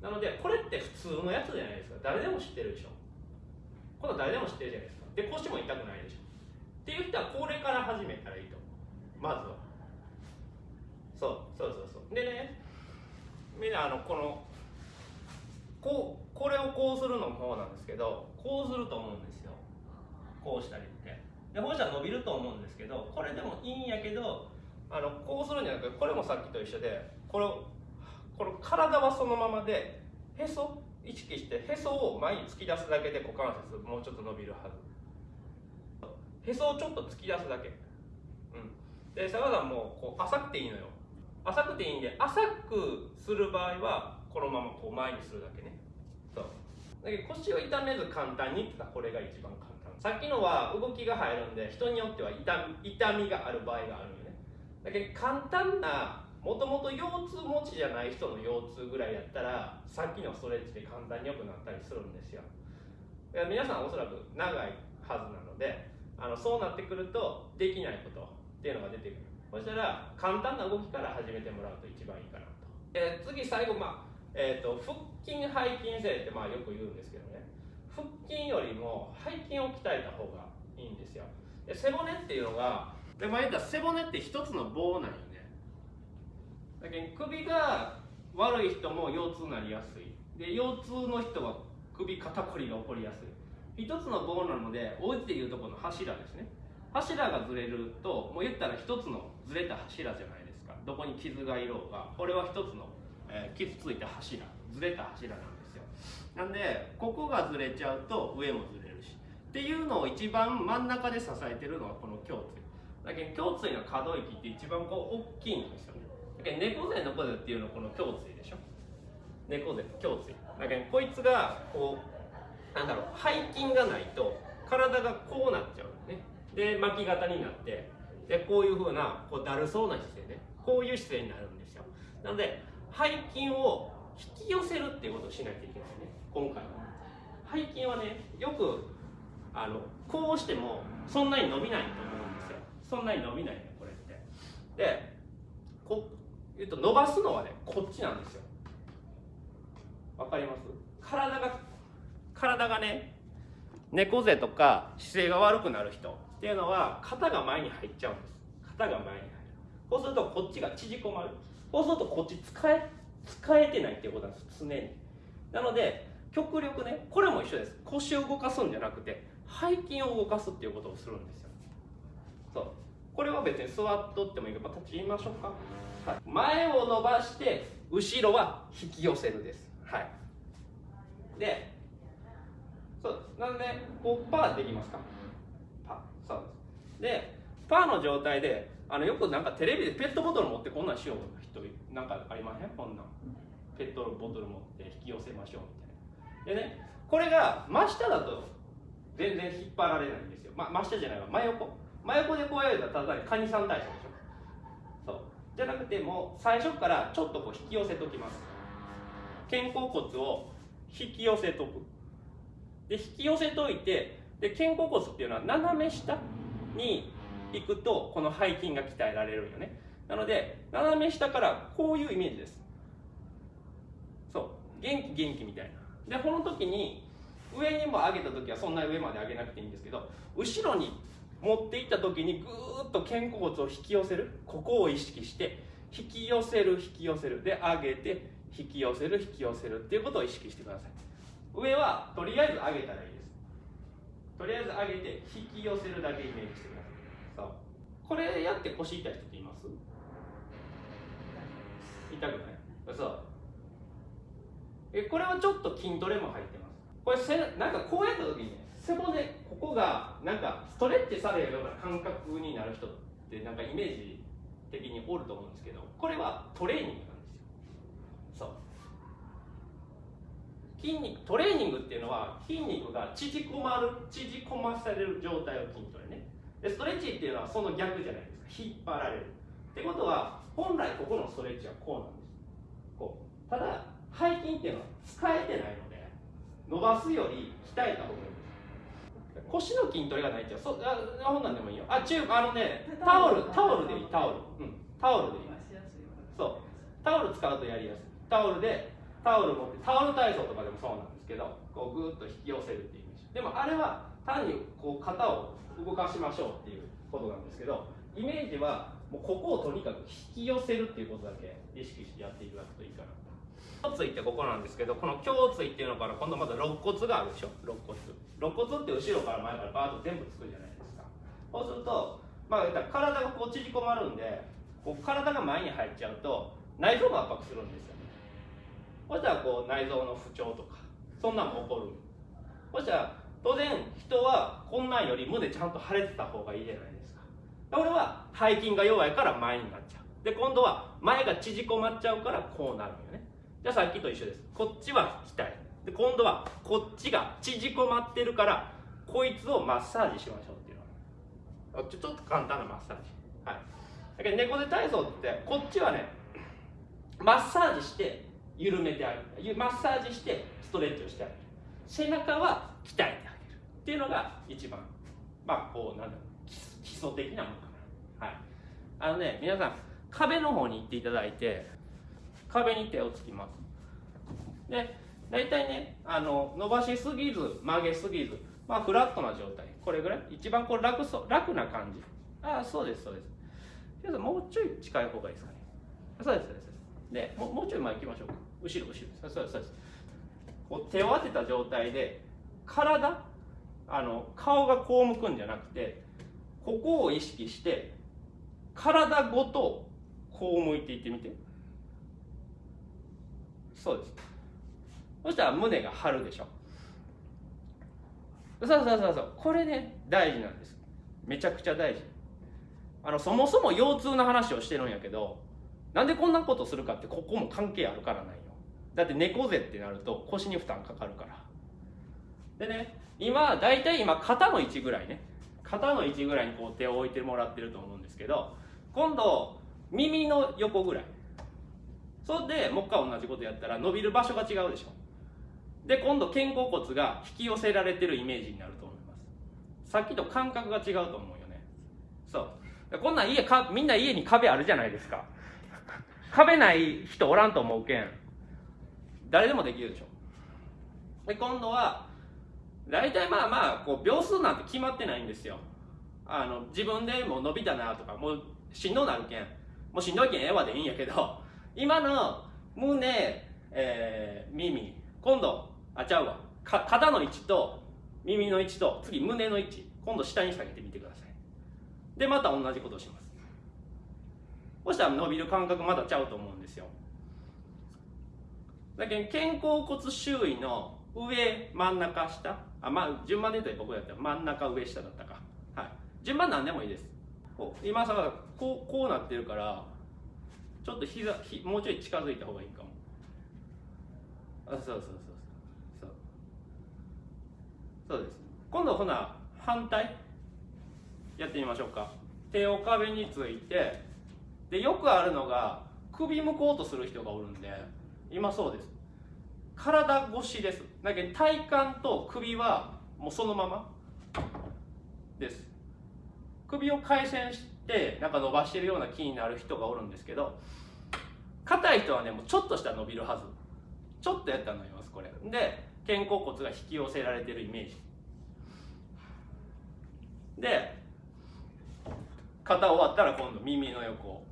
なのでこれって普通のやつじゃないですか。誰でも知ってるでしょ。この誰でも知ってるじゃないですか。で腰も痛くないでしょ。っていう人はこれから始めたらいいと思う。まずは。そうそうそうそう。でねみんなあのこのこうこれをこうするのもそうなんですけどこうすると思うんですよ。こうしたりって。でこうしたら伸びると思うんですけどこれでもいいんやけどあのこうするんじゃなくてこれもさっきと一緒でこれこの体はそのままでへそ意識してへそを前に突き出すだけで股関節もうちょっと伸びるはず。へそをちょっと突き出すだけ、うん、で坂田さんもこう浅くていいのよ。浅くていいんで浅くする場合はこのままこう前にするだけね。そう。だけど腰を痛めず簡単にって言ったらこれが一番簡単。さっきのは動きが入るんで人によっては痛み痛みがある場合があるよね。だけど簡単なもともと腰痛持ちじゃない人の腰痛ぐらいやったらさっきのストレッチで簡単に良くなったりするんですよ。皆さんおそらく長いはずなのであのそうなってくるとできないことっていうのが出てくる。そしたら簡単な動きから始めてもらうと一番いいかなと、えー、次最後まあえーと、腹筋背筋性ってまあよく言うんですけどね。腹筋よりも背筋を鍛えた方がいいんですよ。で背骨っていうのがでまあ言ったら背骨って一つの棒なんよね。だけど首が悪い人も腰痛になりやすい。で腰痛の人は首肩こりが起こりやすい。一つの棒なのでお家でいうとこの柱ですね。柱がずれるともう言ったら一つのずれた柱じゃないですか。どこに傷がいろうがこれは一つの、えー、傷ついた柱。ずれた柱なんですよ。なんでここがずれちゃうと上もずれるし。っていうのを一番真ん中で支えてるのはこの胸椎。だけど胸椎の可動域って一番こう大きいんですよね。だけど猫背の子背っていうのはこの胸椎でしょ。猫背胸椎。だけどこいつがこうなんだろう背筋がないと体がこうなっちゃうね。で巻き型になってでこういうふうなこうだるそうな姿勢ね。こういう姿勢になるんですよ。なので背筋を引き寄せるっていうことをしないといけないですね。今回は。背筋はねよくあのこうしてもそんなに伸びないと思うんですよ。そんなに伸びないねこれって。でこう言うと伸ばすのはねこっちなんですよ。わかります？体が体がね猫背とか姿勢が悪くなる人っていうのは肩が前に入っちゃうんです。肩が前に入る。そうするとこっちが縮こまる。そうするとこっち使え使えてないっていうことなんです常に。なので極力ねこれも一緒です。腰を動かすんじゃなくて背筋を動かすっていうことをするんですよ。そう。これは別に座っとってもいいけど立ちましょうか、はい、前を伸ばして後ろは引き寄せるです。はい。でそうです。なのでこうパーできますか。パーそうです。でパーの状態であのよくなんかテレビでペットボトル持ってこんなんしよう人なんかありません？こんなん。ペットボトル持って引き寄せましょうみたいな。でねこれが真下だと全然引っ張られないんですよ、ま、真下じゃないわ。真横。真横でこうやるとただカニさん体操でしょ。そう。じゃなくてもう最初からちょっとこう引き寄せときます。肩甲骨を引き寄せとく。で引き寄せといてで肩甲骨っていうのは斜め下に行くとこの背筋が鍛えられるよね。なので斜め下からこういうイメージです。そう。元気元気みたいな。でこの時に上にも上げた時はそんな上まで上げなくていいんですけど後ろに持っていった時にぐーっと肩甲骨を引き寄せる。ここを意識して引き寄せる引き寄せる。で上げて引き寄せる引き寄せるっていうことを意識してください。上はとりあえず上げたらいいです。とりあえず上げて引き寄せるだけイメージしてください。そう。これやって腰痛い人っています？痛くない？そうえこれはちょっと筋トレも入ってます。これせなんかこうやった時にね背骨ここがなんかストレッチされるような感覚になる人ってなんかイメージ的におると思うんですけどこれはトレーニングなんですよそう筋肉トレーニングっていうのは筋肉が縮こまる縮こまされる状態を筋トレね。でストレッチっていうのはその逆じゃないですか。引っ張られる。ってことは本来ここのストレッチはこうなんです。こう。ただ背筋っていうのは使えてないので伸ばすより鍛えた方がいいです。腰の筋トレがないってそあほんなんでもいいよ。あ中あのねタオルタオルでいいタオル。うん。タオルでいい。そう。タオル使うとやりやすい。タオルでタオル持ってタオル体操とかでもそうなんですけどこうグーッと引き寄せるっていうイメージ。でもあれは単にこう肩を動かしましょうっていうことなんですけどイメージはもうここをとにかく引き寄せるっていうことだけ意識してやっていただくといいかな。胸椎ってここなんですけどこの胸椎っていうのから今度また肋骨があるでしょ？肋骨。肋骨って後ろから前からバーッと全部つくじゃないですか。そうするとまあ体がこう縮こまるんでこう体が前に入っちゃうと内臓が圧迫するんですよ。そしたらこう内臓の不調とかそんなんも起こるそしたら当然人はこんなんより胸ちゃんと腫れてた方がいいじゃないですか。俺は背筋が弱いから前になっちゃう。で今度は前が縮こまっちゃうからこうなるよね。じゃあさっきと一緒です。こっちは鍛えで今度はこっちが縮こまってるからこいつをマッサージしましょうっていうの。ちょちょっと簡単なマッサージ。はい。だけど猫背体操ってこっちはねマッサージして緩めてあげる。マッサージしてストレッチをしてあげる背中は鍛えてあげるっていうのが一番まあこうなんだろう基礎的なものかな。はい。あのね皆さん壁の方に行っていただいて壁に手をつきます。で大体ねあの伸ばしすぎず曲げすぎずまあフラットな状態。これぐらい？一番こう楽そう楽な感じ。ああそうですそうです。もうちょい近い方がいいですかね。そうですそうです。でもうもうちょい前行きましょうか。後ろ後ろ。そうですそうこう手を当てた状態で体あの顔がこう向くんじゃなくてここを意識して体ごとこう向いていってみて。そうです。そしたら胸が張るでしょ。そうそうそうそう。これね大事なんです。めちゃくちゃ大事。あのそもそも腰痛の話をしてるんやけどなんでこんなことするかってここも関係あるからなんよだって猫背ってなると腰に負担かかるから。でね今大体今肩の位置ぐらいね。肩の位置ぐらいにこう手を置いてもらってると思うんですけど今度耳の横ぐらい。それでもう一回同じことやったら伸びる場所が違うでしょ。で今度肩甲骨が引き寄せられてるイメージになると思います。さっきと感覚が違うと思うよね。そう。こんなん家かみんな家に壁あるじゃないですか。壁ない人おらんと思うけん。誰でもできるでしょ。で今度は大体まあまあこう秒数なんて決まってないんですよ。あの自分でもう伸びたなとかもうしんどなるけん。もうしんどいけんええわでいいんやけど 今の胸、えー、耳。今度あちゃうわ。か肩の位置と耳の位置と次胸の位置。今度下に下げてみてください。でまた同じことをします。そしたら伸びる感覚まだちゃうと思うんですよ。だけど肩甲骨周囲の上真ん中下あまあ順番で言うと僕やったら真ん中上下だったか。はい。順番何でもいいです。今さこうこうなってるからちょっと膝ひもうちょい近づいた方がいいかも。あそうそうそう。そう。そうです。今度ほな反対やってみましょうか。手を壁について。でよくあるのが首向こうとする人がおるんで。今そうです。体越しです。だけど体幹と首はもうそのままです。首を回旋してなんか伸ばしてるような気になる人がおるんですけど硬い人はねもうちょっとしたら伸びるはず。ちょっとやったら伸びますこれ。で肩甲骨が引き寄せられてるイメージ。で肩終わったら今度耳の横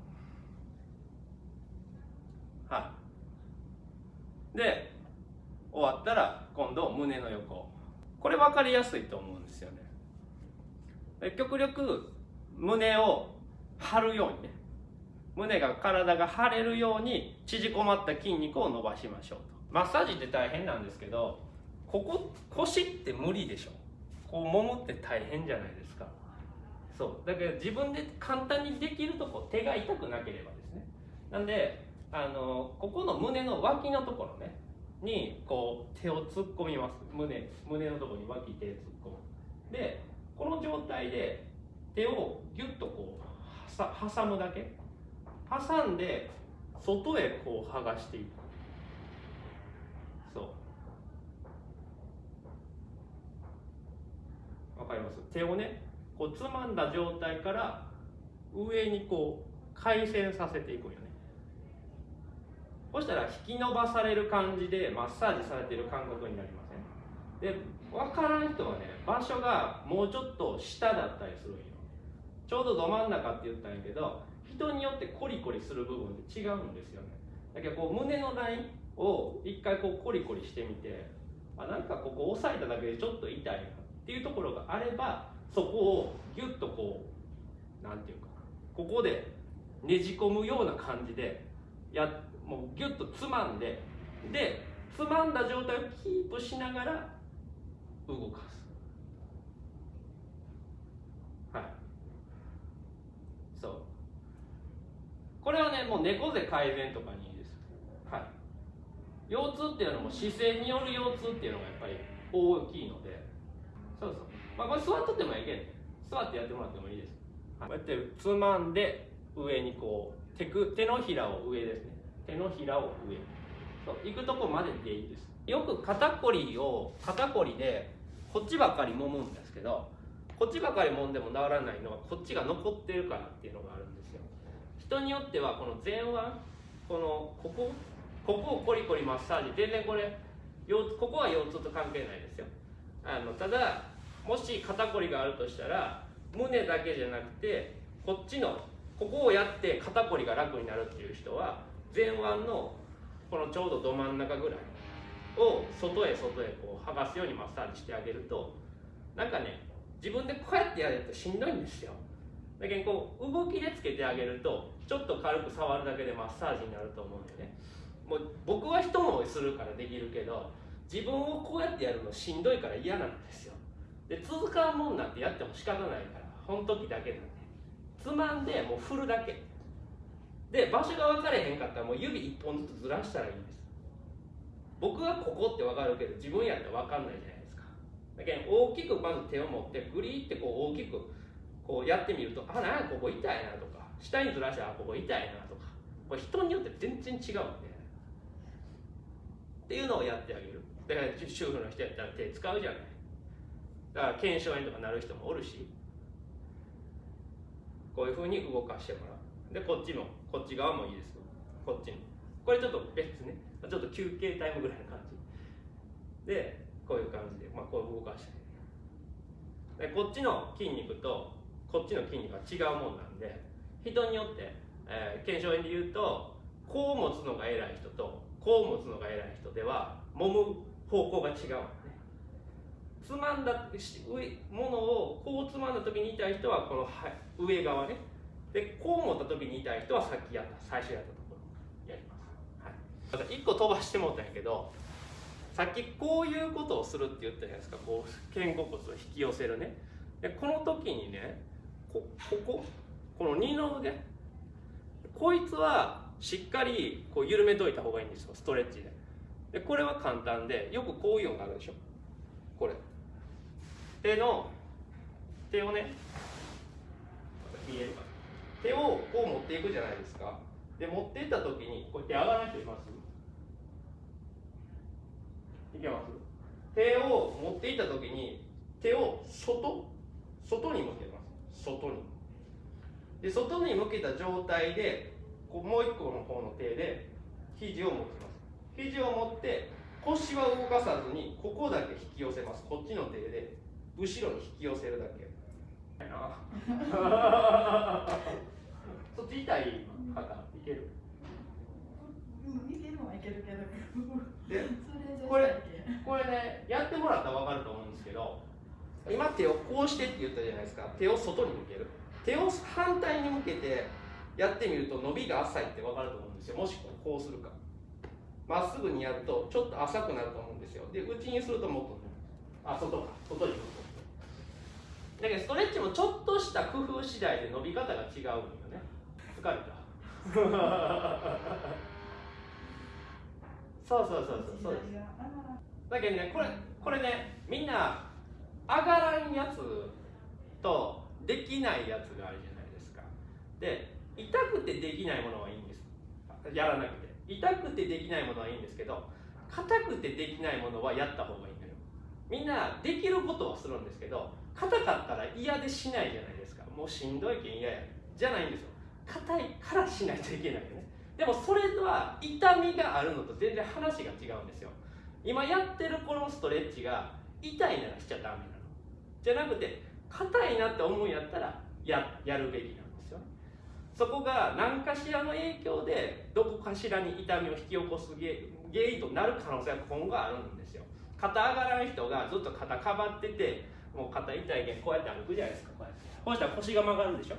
はいで終わったら今度胸の横。これ分かりやすいと思うんですよね。極力胸を張るようにね。胸が体が張れるように縮こまった筋肉を伸ばしましょうと。マッサージって大変なんですけどここ腰って無理でしょ。こう揉むって大変じゃないですか。そう。だけど自分で簡単にできるとこ手が痛くなければですね。なんであのここの胸の脇のところね。にこう手を突っ込みます。胸胸のところに脇手突っ込む。でこの状態で手をギュッとこう挟むだけ。挟んで外へこう剥がしていく。そう。わかります？手をねこうつまんだ状態から上にこう回旋させていくよね。そしたら引き伸ばされる感じでマッサージされてる感覚になりません？で分からん人はね場所がもうちょっと下だったりするんよ。ちょうどど真ん中って言ったんやけど人によってコリコリする部分って違うんですよね。だけどこう胸のラインを一回こうコリコリしてみてあなんかここ押さえただけでちょっと痛いなっていうところがあればそこをギュッとこう何て言うかここでねじ込むような感じでやもうギュッとつまんででつまんだ状態をキープしながら動かす。はい。そう。これはねもう猫背改善とかにいいです。はい。腰痛っていうのも姿勢による腰痛っていうのがやっぱり大きいので。そうそう。まあこれ座っとってもいいけん。座ってやってもらってもいいです、はい、こうやってつまんで上にこう手く手のひらを上ですね。手のひらを上。そう行くとこまででいいです。よく肩こりを肩こりでこっちばかり揉むんですけどこっちばかり揉んでも治らないのはこっちが残ってるからっていうのがあるんですよ。人によってはこの前腕このここここをコリコリマッサージ全然これここは腰痛と関係ないですよ。あのただもし肩こりがあるとしたら胸だけじゃなくてこっちのここをやって肩こりが楽になるっていう人は前腕のこのちょうどど真ん中ぐらいを外へ外へこう剥がすようにマッサージしてあげるとなんかね自分でこうやってやるとしんどいんですよ。だけどこう動きでつけてあげるとちょっと軽く触るだけでマッサージになると思うんでね。もう僕は人もするからできるけど自分をこうやってやるのしんどいから嫌なんですよ。で続かんもんなんてやっても仕方ないからほん時だけなんで。つまんでもう振るだけ。で場所が分かれへんかったらもう指1本ずつずらしたらいいんです。僕はここって分かるけど自分やったら分かんないじゃないですか。だけど大きくまず手を持ってグリってこう大きくこうやってみるとあなんここ痛いなとか下にずらしたらここ痛いなとかこれ人によって全然違うんで。っていうのをやってあげる。だから主婦の人やったら手使うじゃない。だから腱鞘炎とかなる人もおるしこういうふうに動かしてもらう。でこっちもこっち側もいいですこっちに。これちょっと別ね。ちょっと休憩タイムぐらいの感じ。でこういう感じで、まあ、こう動かして。でこっちの筋肉とこっちの筋肉は違うもんなんで人によって、えー、腱鞘炎で言うとこう持つのが偉い人とこう持つのが偉い人では揉む方向が違うつまんだものをこうつまんだ時に痛い人はこの上側ね。でこう持った時に痛い人はさっきやった最初やったところやります、はい、1個飛ばしてもうたんやけどさっきこういうことをするって言ったじゃないですか。こう肩甲骨を引き寄せるね。でこの時にねここここの二の腕。こいつはしっかりこう緩めといた方がいいんですよ。ストレッチで。でこれは簡単でよくこういうのがあるでしょ。これ。手の手をね見えるか手をこう持っていくじゃないですか。で持っていった時にこうやって上がらない人います？いけます？手を持っていった時に手を外外に向けます。外に。で外に向けた状態でこうもう一個の方の手で肘を持ちます。肘を持って腰は動かさずにここだけ引き寄せます。こっちの手で後ろに引き寄せるだけ。な そっち痛い方いける？うんいけるはいけるけど。でこれこれねやってもらったら分かると思うんですけど今手をこうしてって言ったじゃないですか。手を外に向ける。手を反対に向けてやってみると伸びが浅いって分かると思うんですよ。もしこうするか。まっすぐにやるとちょっと浅くなると思うんですよ。で内にするともっとあ外か。外に向くだけどストレッチもちょっとした工夫次第で伸び方が違うんよね疲れた。そうそうそうそうそうです。だけどねこれこれねみんな上がらんやつとできないやつがあるじゃないですか。で痛くてできないものはいいんです。やらなくて。痛くてできないものはいいんですけど硬くてできないものはやった方がいいんだよ。みんなできることはするんですけど硬かったら嫌でしないじゃないですか。もうしんどいけん嫌や。じゃないんですよ。硬いからしないといけないよね。でもそれは痛みがあるのと全然話が違うんですよ。今やってるこのストレッチが痛いならしちゃダメなの。じゃなくて硬いなって思うんやったらややるべきなんですよそこが何かしらの影響でどこかしらに痛みを引き起こす原因となる可能性が今後あるんですよ。肩上がらん人がずっと肩かばっててもう肩痛いけんこうやって歩くじゃないですか。こうやって。こうしたら腰が曲がるでしょ。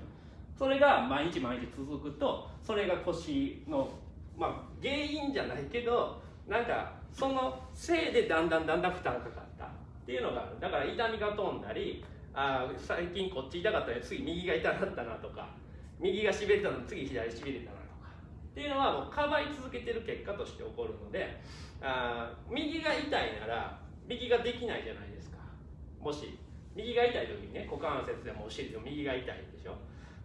それが毎日毎日続くとそれが腰のまあ原因じゃないけどなんかそのせいでだんだんだんだん負担かかったっていうのがある。だから痛みが飛んだりあ最近こっち痛かったら次右が痛かったなとか右がしびれたの次左しびれたなとかっていうのはもうかばい続けてる結果として起こるのであ右が痛いなら右ができないじゃないですか。もし右が痛い時にね股関節でもお尻でも右が痛いでしょ。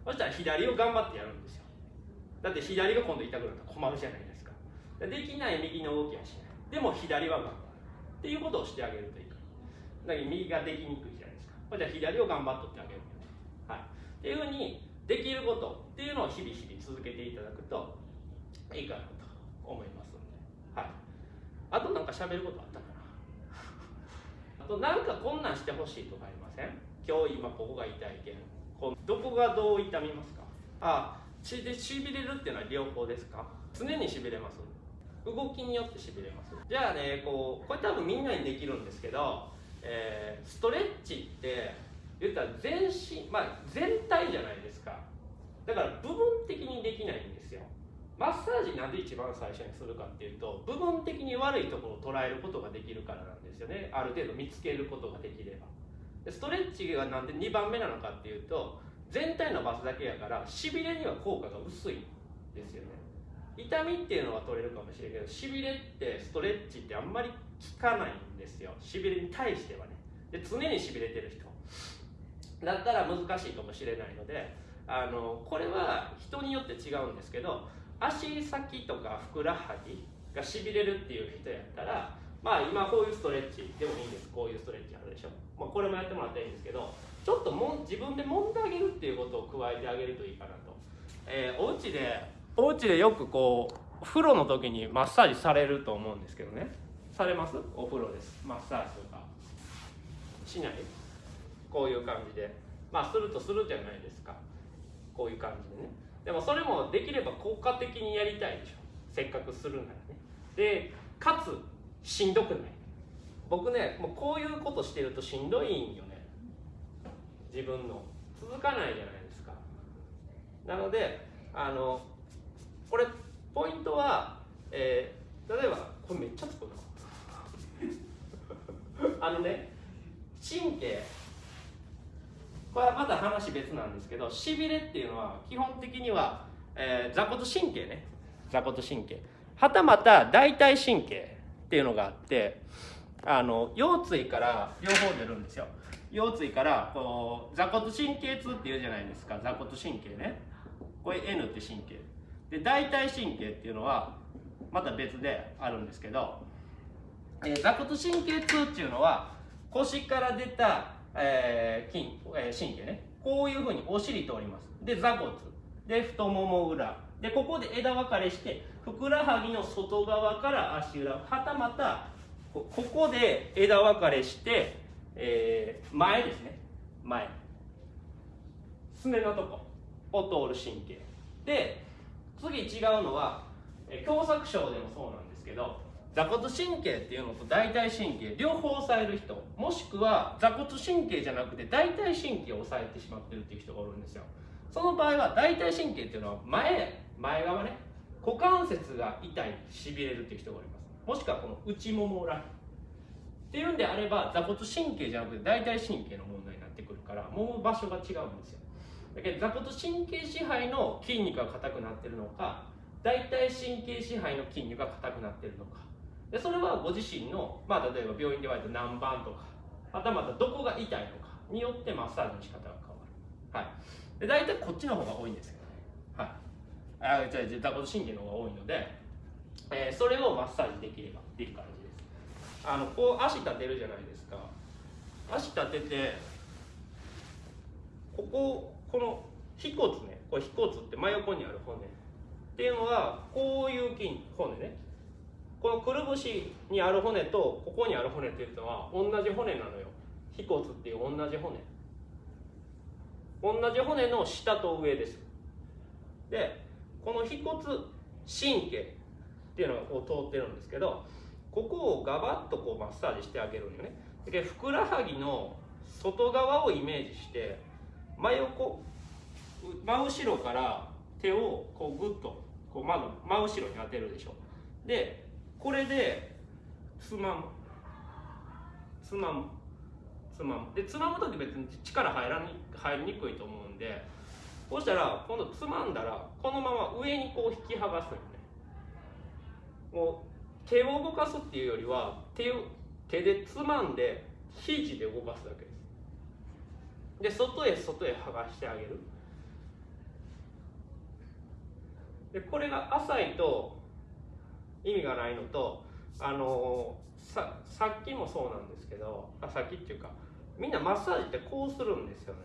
そしたら左を頑張ってやるんですよ。だって左が今度痛くなったら困るじゃないですか。できない右の動きはしない。でも左は頑張る。っていうことをしてあげるといい。だけど右ができにくいじゃないですか。じゃあ左を頑張っとってあげるはい。っていうふうにできることっていうのを日々日々続けていただくといいかなと思いますので。はい。あとなんか喋ることあったかな。あとなんかこんなんしてほしいとかありません？今日今ここが痛いけん。こうどこがどう痛みますか？あしでしびれるっていうのは両方ですか？常にしびれます。動きによってしびれます。じゃあねこうこれ多分みんなにできるんですけど、えーストレッチって言ったら全身まあ全体じゃないですか。だから部分的にできないんですよ。マッサージなんで一番最初にするかっていうと部分的に悪いところを捉えることができるからなんですよね。ある程度見つけることができれば。でストレッチがなんで2番目なのかっていうと全体の場所だけやからしびれには効果が薄いんですよね。痛みっていうのは取れるかもしれないけどしびれってストレッチってあんまり効かないんですよ。しびれに対してはね。で常にしびれてる人。だったら難しいかもしれないのであのこれは人によって違うんですけど足先とかふくらはぎがしびれるっていう人やったらまあ今こういうストレッチでもいいんです。こういうストレッチあるでしょ、まあ、これもやってもらったらいいんですけどちょっとも自分で揉んであげるっていうことを加えてあげるといいかなと、えーお家でお家でよくこう風呂の時にマッサージされると思うんですけどね。されます？お風呂です。マッサージとか。しない？こういう感じで。まあするとするじゃないですか。こういう感じでね。でもそれもできれば効果的にやりたいでしょ。せっかくするならね。でかつしんどくない。僕ねもうこういうことしてるとしんどいんよね。自分の。続かないじゃないですか。なのであのこれポイントは、えー例えばこれめっちゃつくな。あのね神経。これはまた話別なんですけどしびれっていうのは基本的には、えー座骨神経ね。座骨神経。はたまた大腿神経っていうのがあってあの腰椎から両方出るんですよ。腰椎からこう座骨神経痛っていうじゃないですか。座骨神経ね。これ N って神経。で大腿神経っていうのはまた別であるんですけど、えー座骨神経痛っていうのは腰から出た、えー筋えー神経ね。こういうふうにお尻通ります。で座骨。で太もも裏。でここで枝分かれしてふくらはぎの外側から足裏はたまたここで枝分かれして、えー前ですね。前。すねのとこ。を通る神経。で次違うのは狭窄症でもそうなんですけど座骨神経っていうのと大腿神経両方押さえる人もしくは座骨神経じゃなくて大腿神経を押さえてしまってるっていう人がおるんですよ。その場合は大腿神経っていうのは前前側ね股関節が痛いしびれるっていう人がおります。もしくはこの内もも裏っていうんであれば座骨神経じゃなくて大腿神経の問題になってくるから揉む場所が違うんですよ。だけど座骨神経支配の筋肉が硬くなってるのか大腿神経支配の筋肉が硬くなってるのか。でそれはご自身の、まあ、例えば病院で言われた何番とかはたまたどこが痛いのかによってマッサージの仕方が変わる、はい、で大体こっちの方が多いんですよね、はい、あじゃあ座骨神経の方が多いので、えーそれをマッサージできればっていう感じです。あのこう足立てるじゃないですか。足立ててこここの腓骨ね。これ腓骨って真横にある骨。っていうのはこういう筋骨ね。このくるぶしにある骨とここにある骨っていうのは同じ骨なのよ。腓骨っていう同じ骨。同じ骨の下と上です。でこの腓骨神経っていうのがこう通ってるんですけどここをガバッとこうマッサージしてあげるんよね。でふくらはぎの外側をイメージして真横真後ろから手をこうグッとこうまず真後ろに当てるでしょ。でこれでつまむ。つまむ。つまむ。でつまむ時別に力入らに入りにくいと思うんでこうしたら今度つまんだらこのまま上にこう引き剥がすのもう手を動かすっていうよりは手を手でつまんで肘で動かすだけです。で外へ外へ剥がしてあげる。でこれが浅いと意味がないのとあのささっきもそうなんですけどあさっきっていうかみんなマッサージってこうするんですよね。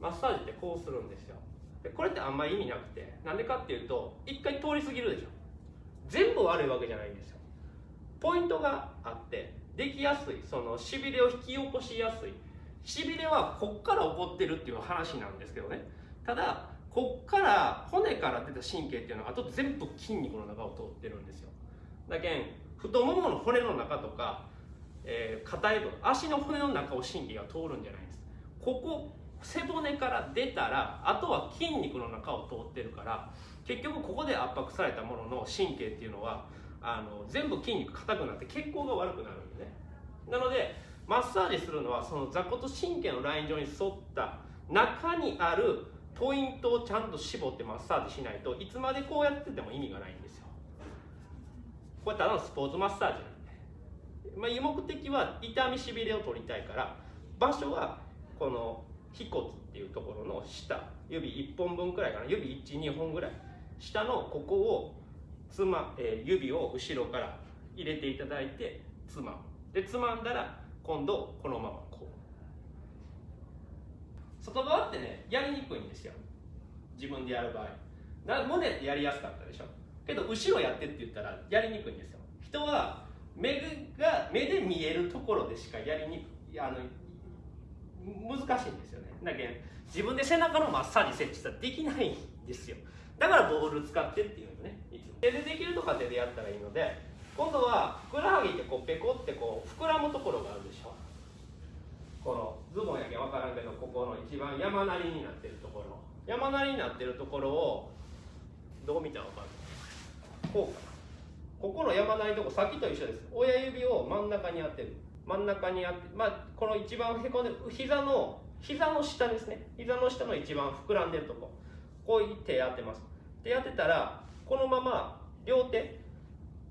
マッサージってこうするんですよ。でこれってあんまり意味なくてなんでかっていうと一回通り過ぎるでしょ。全部悪いわけじゃないんですよ。ポイントがあってできやすい。そのしびれを引き起こしやすい。しびれはこっから起こってるっていう話なんですけどね。ただこっから骨から出た神経っていうのはあと全部筋肉の中を通ってるんですよ。だけん太ももの骨の中とか、えー、硬い部足の骨の中を神経が通るんじゃないんです。ここ背骨から出たらあとは筋肉の中を通ってるから結局ここで圧迫されたものの神経っていうのはあの全部筋肉硬くなって血行が悪くなるんでね。なのでマッサージするのはその座骨神経のライン上に沿った中にあるポイントをちゃんと絞ってマッサージしないといつまでこうやってても意味がないんですよ。これただのスポーツマッサージなんで、まあ、目的は痛みしびれを取りたいから場所はこの腓骨っていうところの下指1本分くらいかな指12本ぐらい。下のここをつま、えー、指を後ろから入れていただいてつまむでつまんだら今度このままこう。外側ってねやりにくいんですよ。自分でやる場合。な胸ってやりやすかったでしょ。けど後ろやってって言ったらやりにくいんですよ。人は目が目で見えるところでしかやりにくいあの難しいんですよね。だけど自分で背中のマッサージ設置したらできないんですよ。だからボール使ってっていうのねいつも。手でできるとか手でやったらいいので今度はふくらはぎってこうペコってこう膨らむところがあるでしょ。このズボンやけん分からんけどここの一番山なりになってるところ。山なりになってるところをどう見たら分かる？こうか。なここの山なりのとこさっきと一緒です。親指を真ん中に当てる。真ん中にあってまあこの一番へこんで膝の膝の下ですね。膝の下の一番膨らんでるとこ。こう手当てます。手当てたらこのまま両手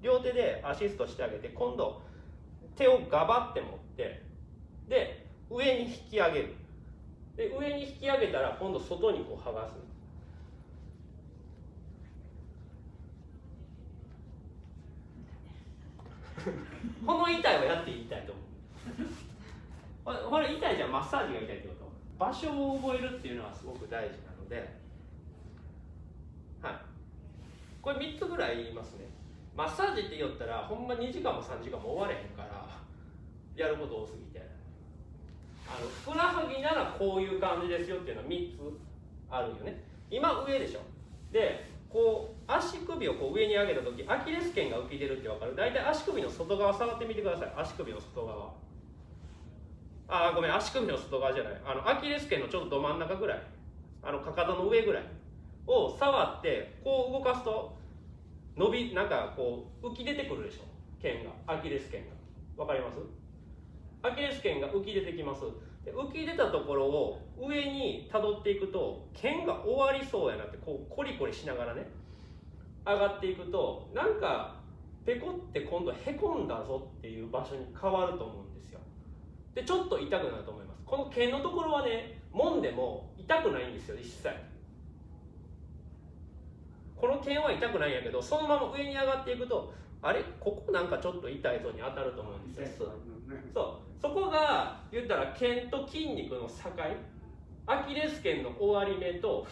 両手でアシストしてあげて今度手をガバって持ってで上に引き上げる。で上に引き上げたら今度外にこう剥がす。この痛いはやっていいたいと思うこれ痛いじゃんマッサージが痛いってこと場所を覚えるっていうのはすごく大事なので。はい。これ3つぐらい言いますね。マッサージって言ったらほんま2時間も3時間も終われへんからやること多すぎて。あのふくらはぎならこういう感じですよっていうのは3つあるよね。今上でしょ。でこう足首をこう上に上げた時アキレス腱が浮き出るって分かる。大体足首の外側触ってみてください。足首の外側。あごめん足首の外側じゃない。あのアキレス腱のちょっとど真ん中ぐらい。あのかかとの上ぐらい。を触ってこう動かすと伸びなんかこう浮き出てくるでしょ。腱が。アキレス腱が。分かります？アキレス腱が浮き出てきます。で浮き出たところを上にたどっていくと剣が終わりそうやなってこうコリコリしながらね上がっていくとなんかペコって今度へこんだぞっていう場所に変わると思う。でちょっと痛くなると思います。この剣のところはね揉んでも痛くないんですよ一切。この剣は痛くないんやけどそのまま上に上がっていくとあれ？ここなんかちょっと痛いぞに当たると思うんですよ。そう。そこが言ったら腱と筋肉の境？アキレス腱の終わり目と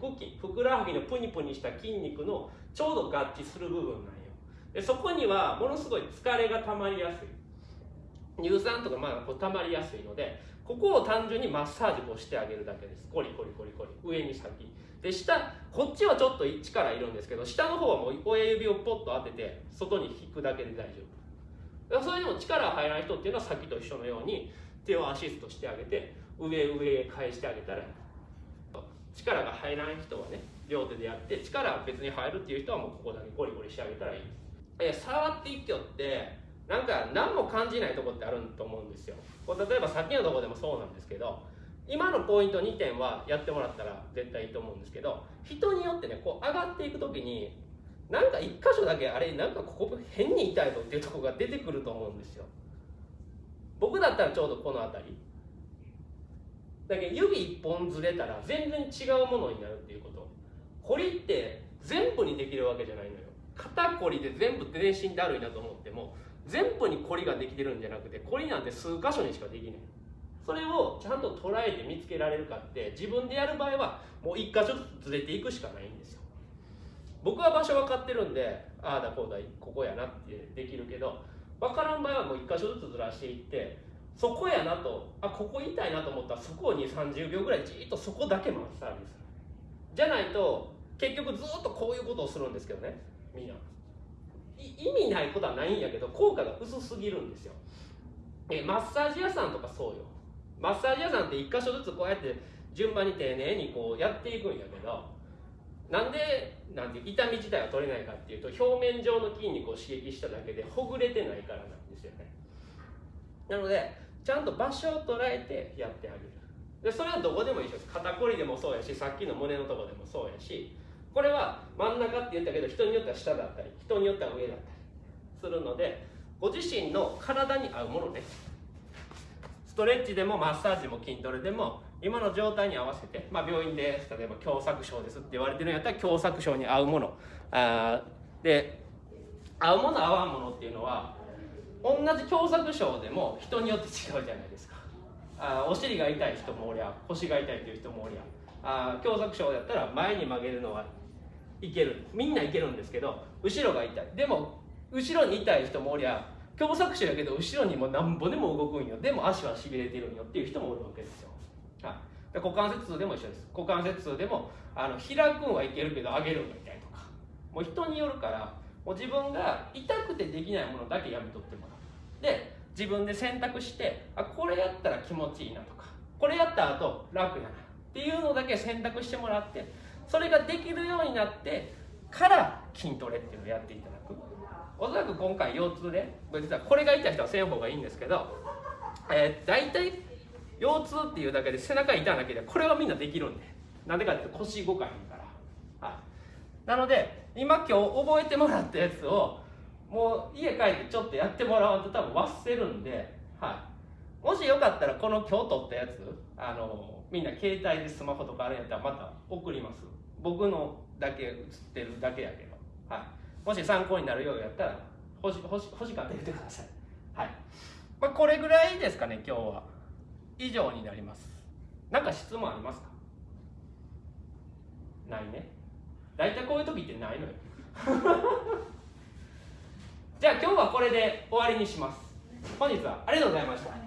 腹筋ふくらはぎのプニプニした筋肉のちょうど合致する部分なんよ。でそこにはものすごい疲れが溜まりやすい乳酸とかまあこう溜まりやすいのでここを単純にマッサージをしてあげるだけです。コリコリコリコリ。上に先で下こっちはちょっと力いるんですけど下の方はもう親指をポッと当てて外に引くだけで大丈夫。それでも力入らない人っていうのはさっきと一緒のように手をアシストしてあげて上上へ返してあげたら力が入らない人はね両手でやって力が別に入るっていう人はもうここだけゴリゴリしてあげたらいい。え触っていってよってなんか何も感じないとこってあると思うんですよ。これ例えばさっきのとこでもそうなんですけど今のポイント2点はやってもらったら絶対いいと思うんですけど人によってねこう上がっていく時になんか1箇所だけあれなんかここ変に痛いぞっていうとこが出てくると思うんですよ。僕だったらちょうどこの辺り。だけど指1本ずれたら全然違うものになるっていうこと。彫りって全部にできるわけじゃないのよ。肩こりで全部全身だるいなと思っても全部にこりができてるんじゃなくてこりなんて数箇所にしかできない。それをちゃんと捉えて見つけられるかって自分でやる場合はもう1箇所ずつずれていくしかないんですよ。僕は場所分かってるんでああだこうだここやなってできるけど分からん場合はもう1箇所ずつずらしていってそこやなとあここ痛いなと思ったらそこに30秒ぐらいじっとそこだけマッサージするじゃないと結局ずっとこういうことをするんですけどねみんな意味ないことはないんやけど効果が薄すぎるんですよ。えマッサージ屋さんとかそうよ。マッサージ屋さんって1箇所ずつこうやって順番に丁寧にこうやっていくんやけどなんでなんて痛み自体は取れないかっていうと表面上の筋肉を刺激しただけでほぐれてないからなんですよね。なのでちゃんと場所を捉えてやってあげる。でそれはどこでも一緒です肩こりでもそうやしさっきの胸のとこでもそうやしこれは真ん中って言ったけど人によっては下だったり人によっては上だったりするのでご自身の体に合うものね。ストレッチでもマッサージも筋トレでも今の状態に合わせて、まあ、病院で例えば狭窄症ですって言われてるんやったら狭窄症に合うもの。あーで合うもの合わんものっていうのは同じ狭窄症でも人によって違うじゃないですか。あお尻が痛い人もおりゃ腰が痛いっていう人もおりゃ。あ狭窄症だったら前に曲げるのはいける。みんないけるんですけど後ろが痛い。でも後ろに痛い人もおりゃ狭窄症やけど後ろにもなんぼでも動くんよ。でも足はしびれてるんよっていう人もおるわけですよ、はい、で股関節痛でも一緒です。股関節痛でもあの開くんはいけるけど上げるんが痛いとか。もう人によるからもう自分が痛くてできないものだけやめとってもらう。で自分で選択してあこれやったら気持ちいいなとか。これやった後楽やな。っていうのだけ選択してもらってそれができるようになってから筋トレっていうのをやっていただく。おそらく今回腰痛で実はこれが痛い人はせん方がいいんですけど、えー、大体腰痛っていうだけで背中痛いだけでこれはみんなできるんで。なんでかっていうと腰動かへんから、はい、なので今今日覚えてもらったやつをもう家帰ってちょっとやってもらわんと多分忘れるんで、はい、もしよかったらこの今日撮ったやつあのみんな携帯でスマホとかあるんやったらまた送ります。僕のだけ映ってるだけやけど、はい、もし参考になるようやったら欲し欲し欲しかったら言ってください。はい、まあ、これぐらいですかね今日は。以上になります。なんか質問ありますか？ないね。大体こういう時ってないのよ。じゃあ今日はこれで終わりにします。本日はありがとうございました。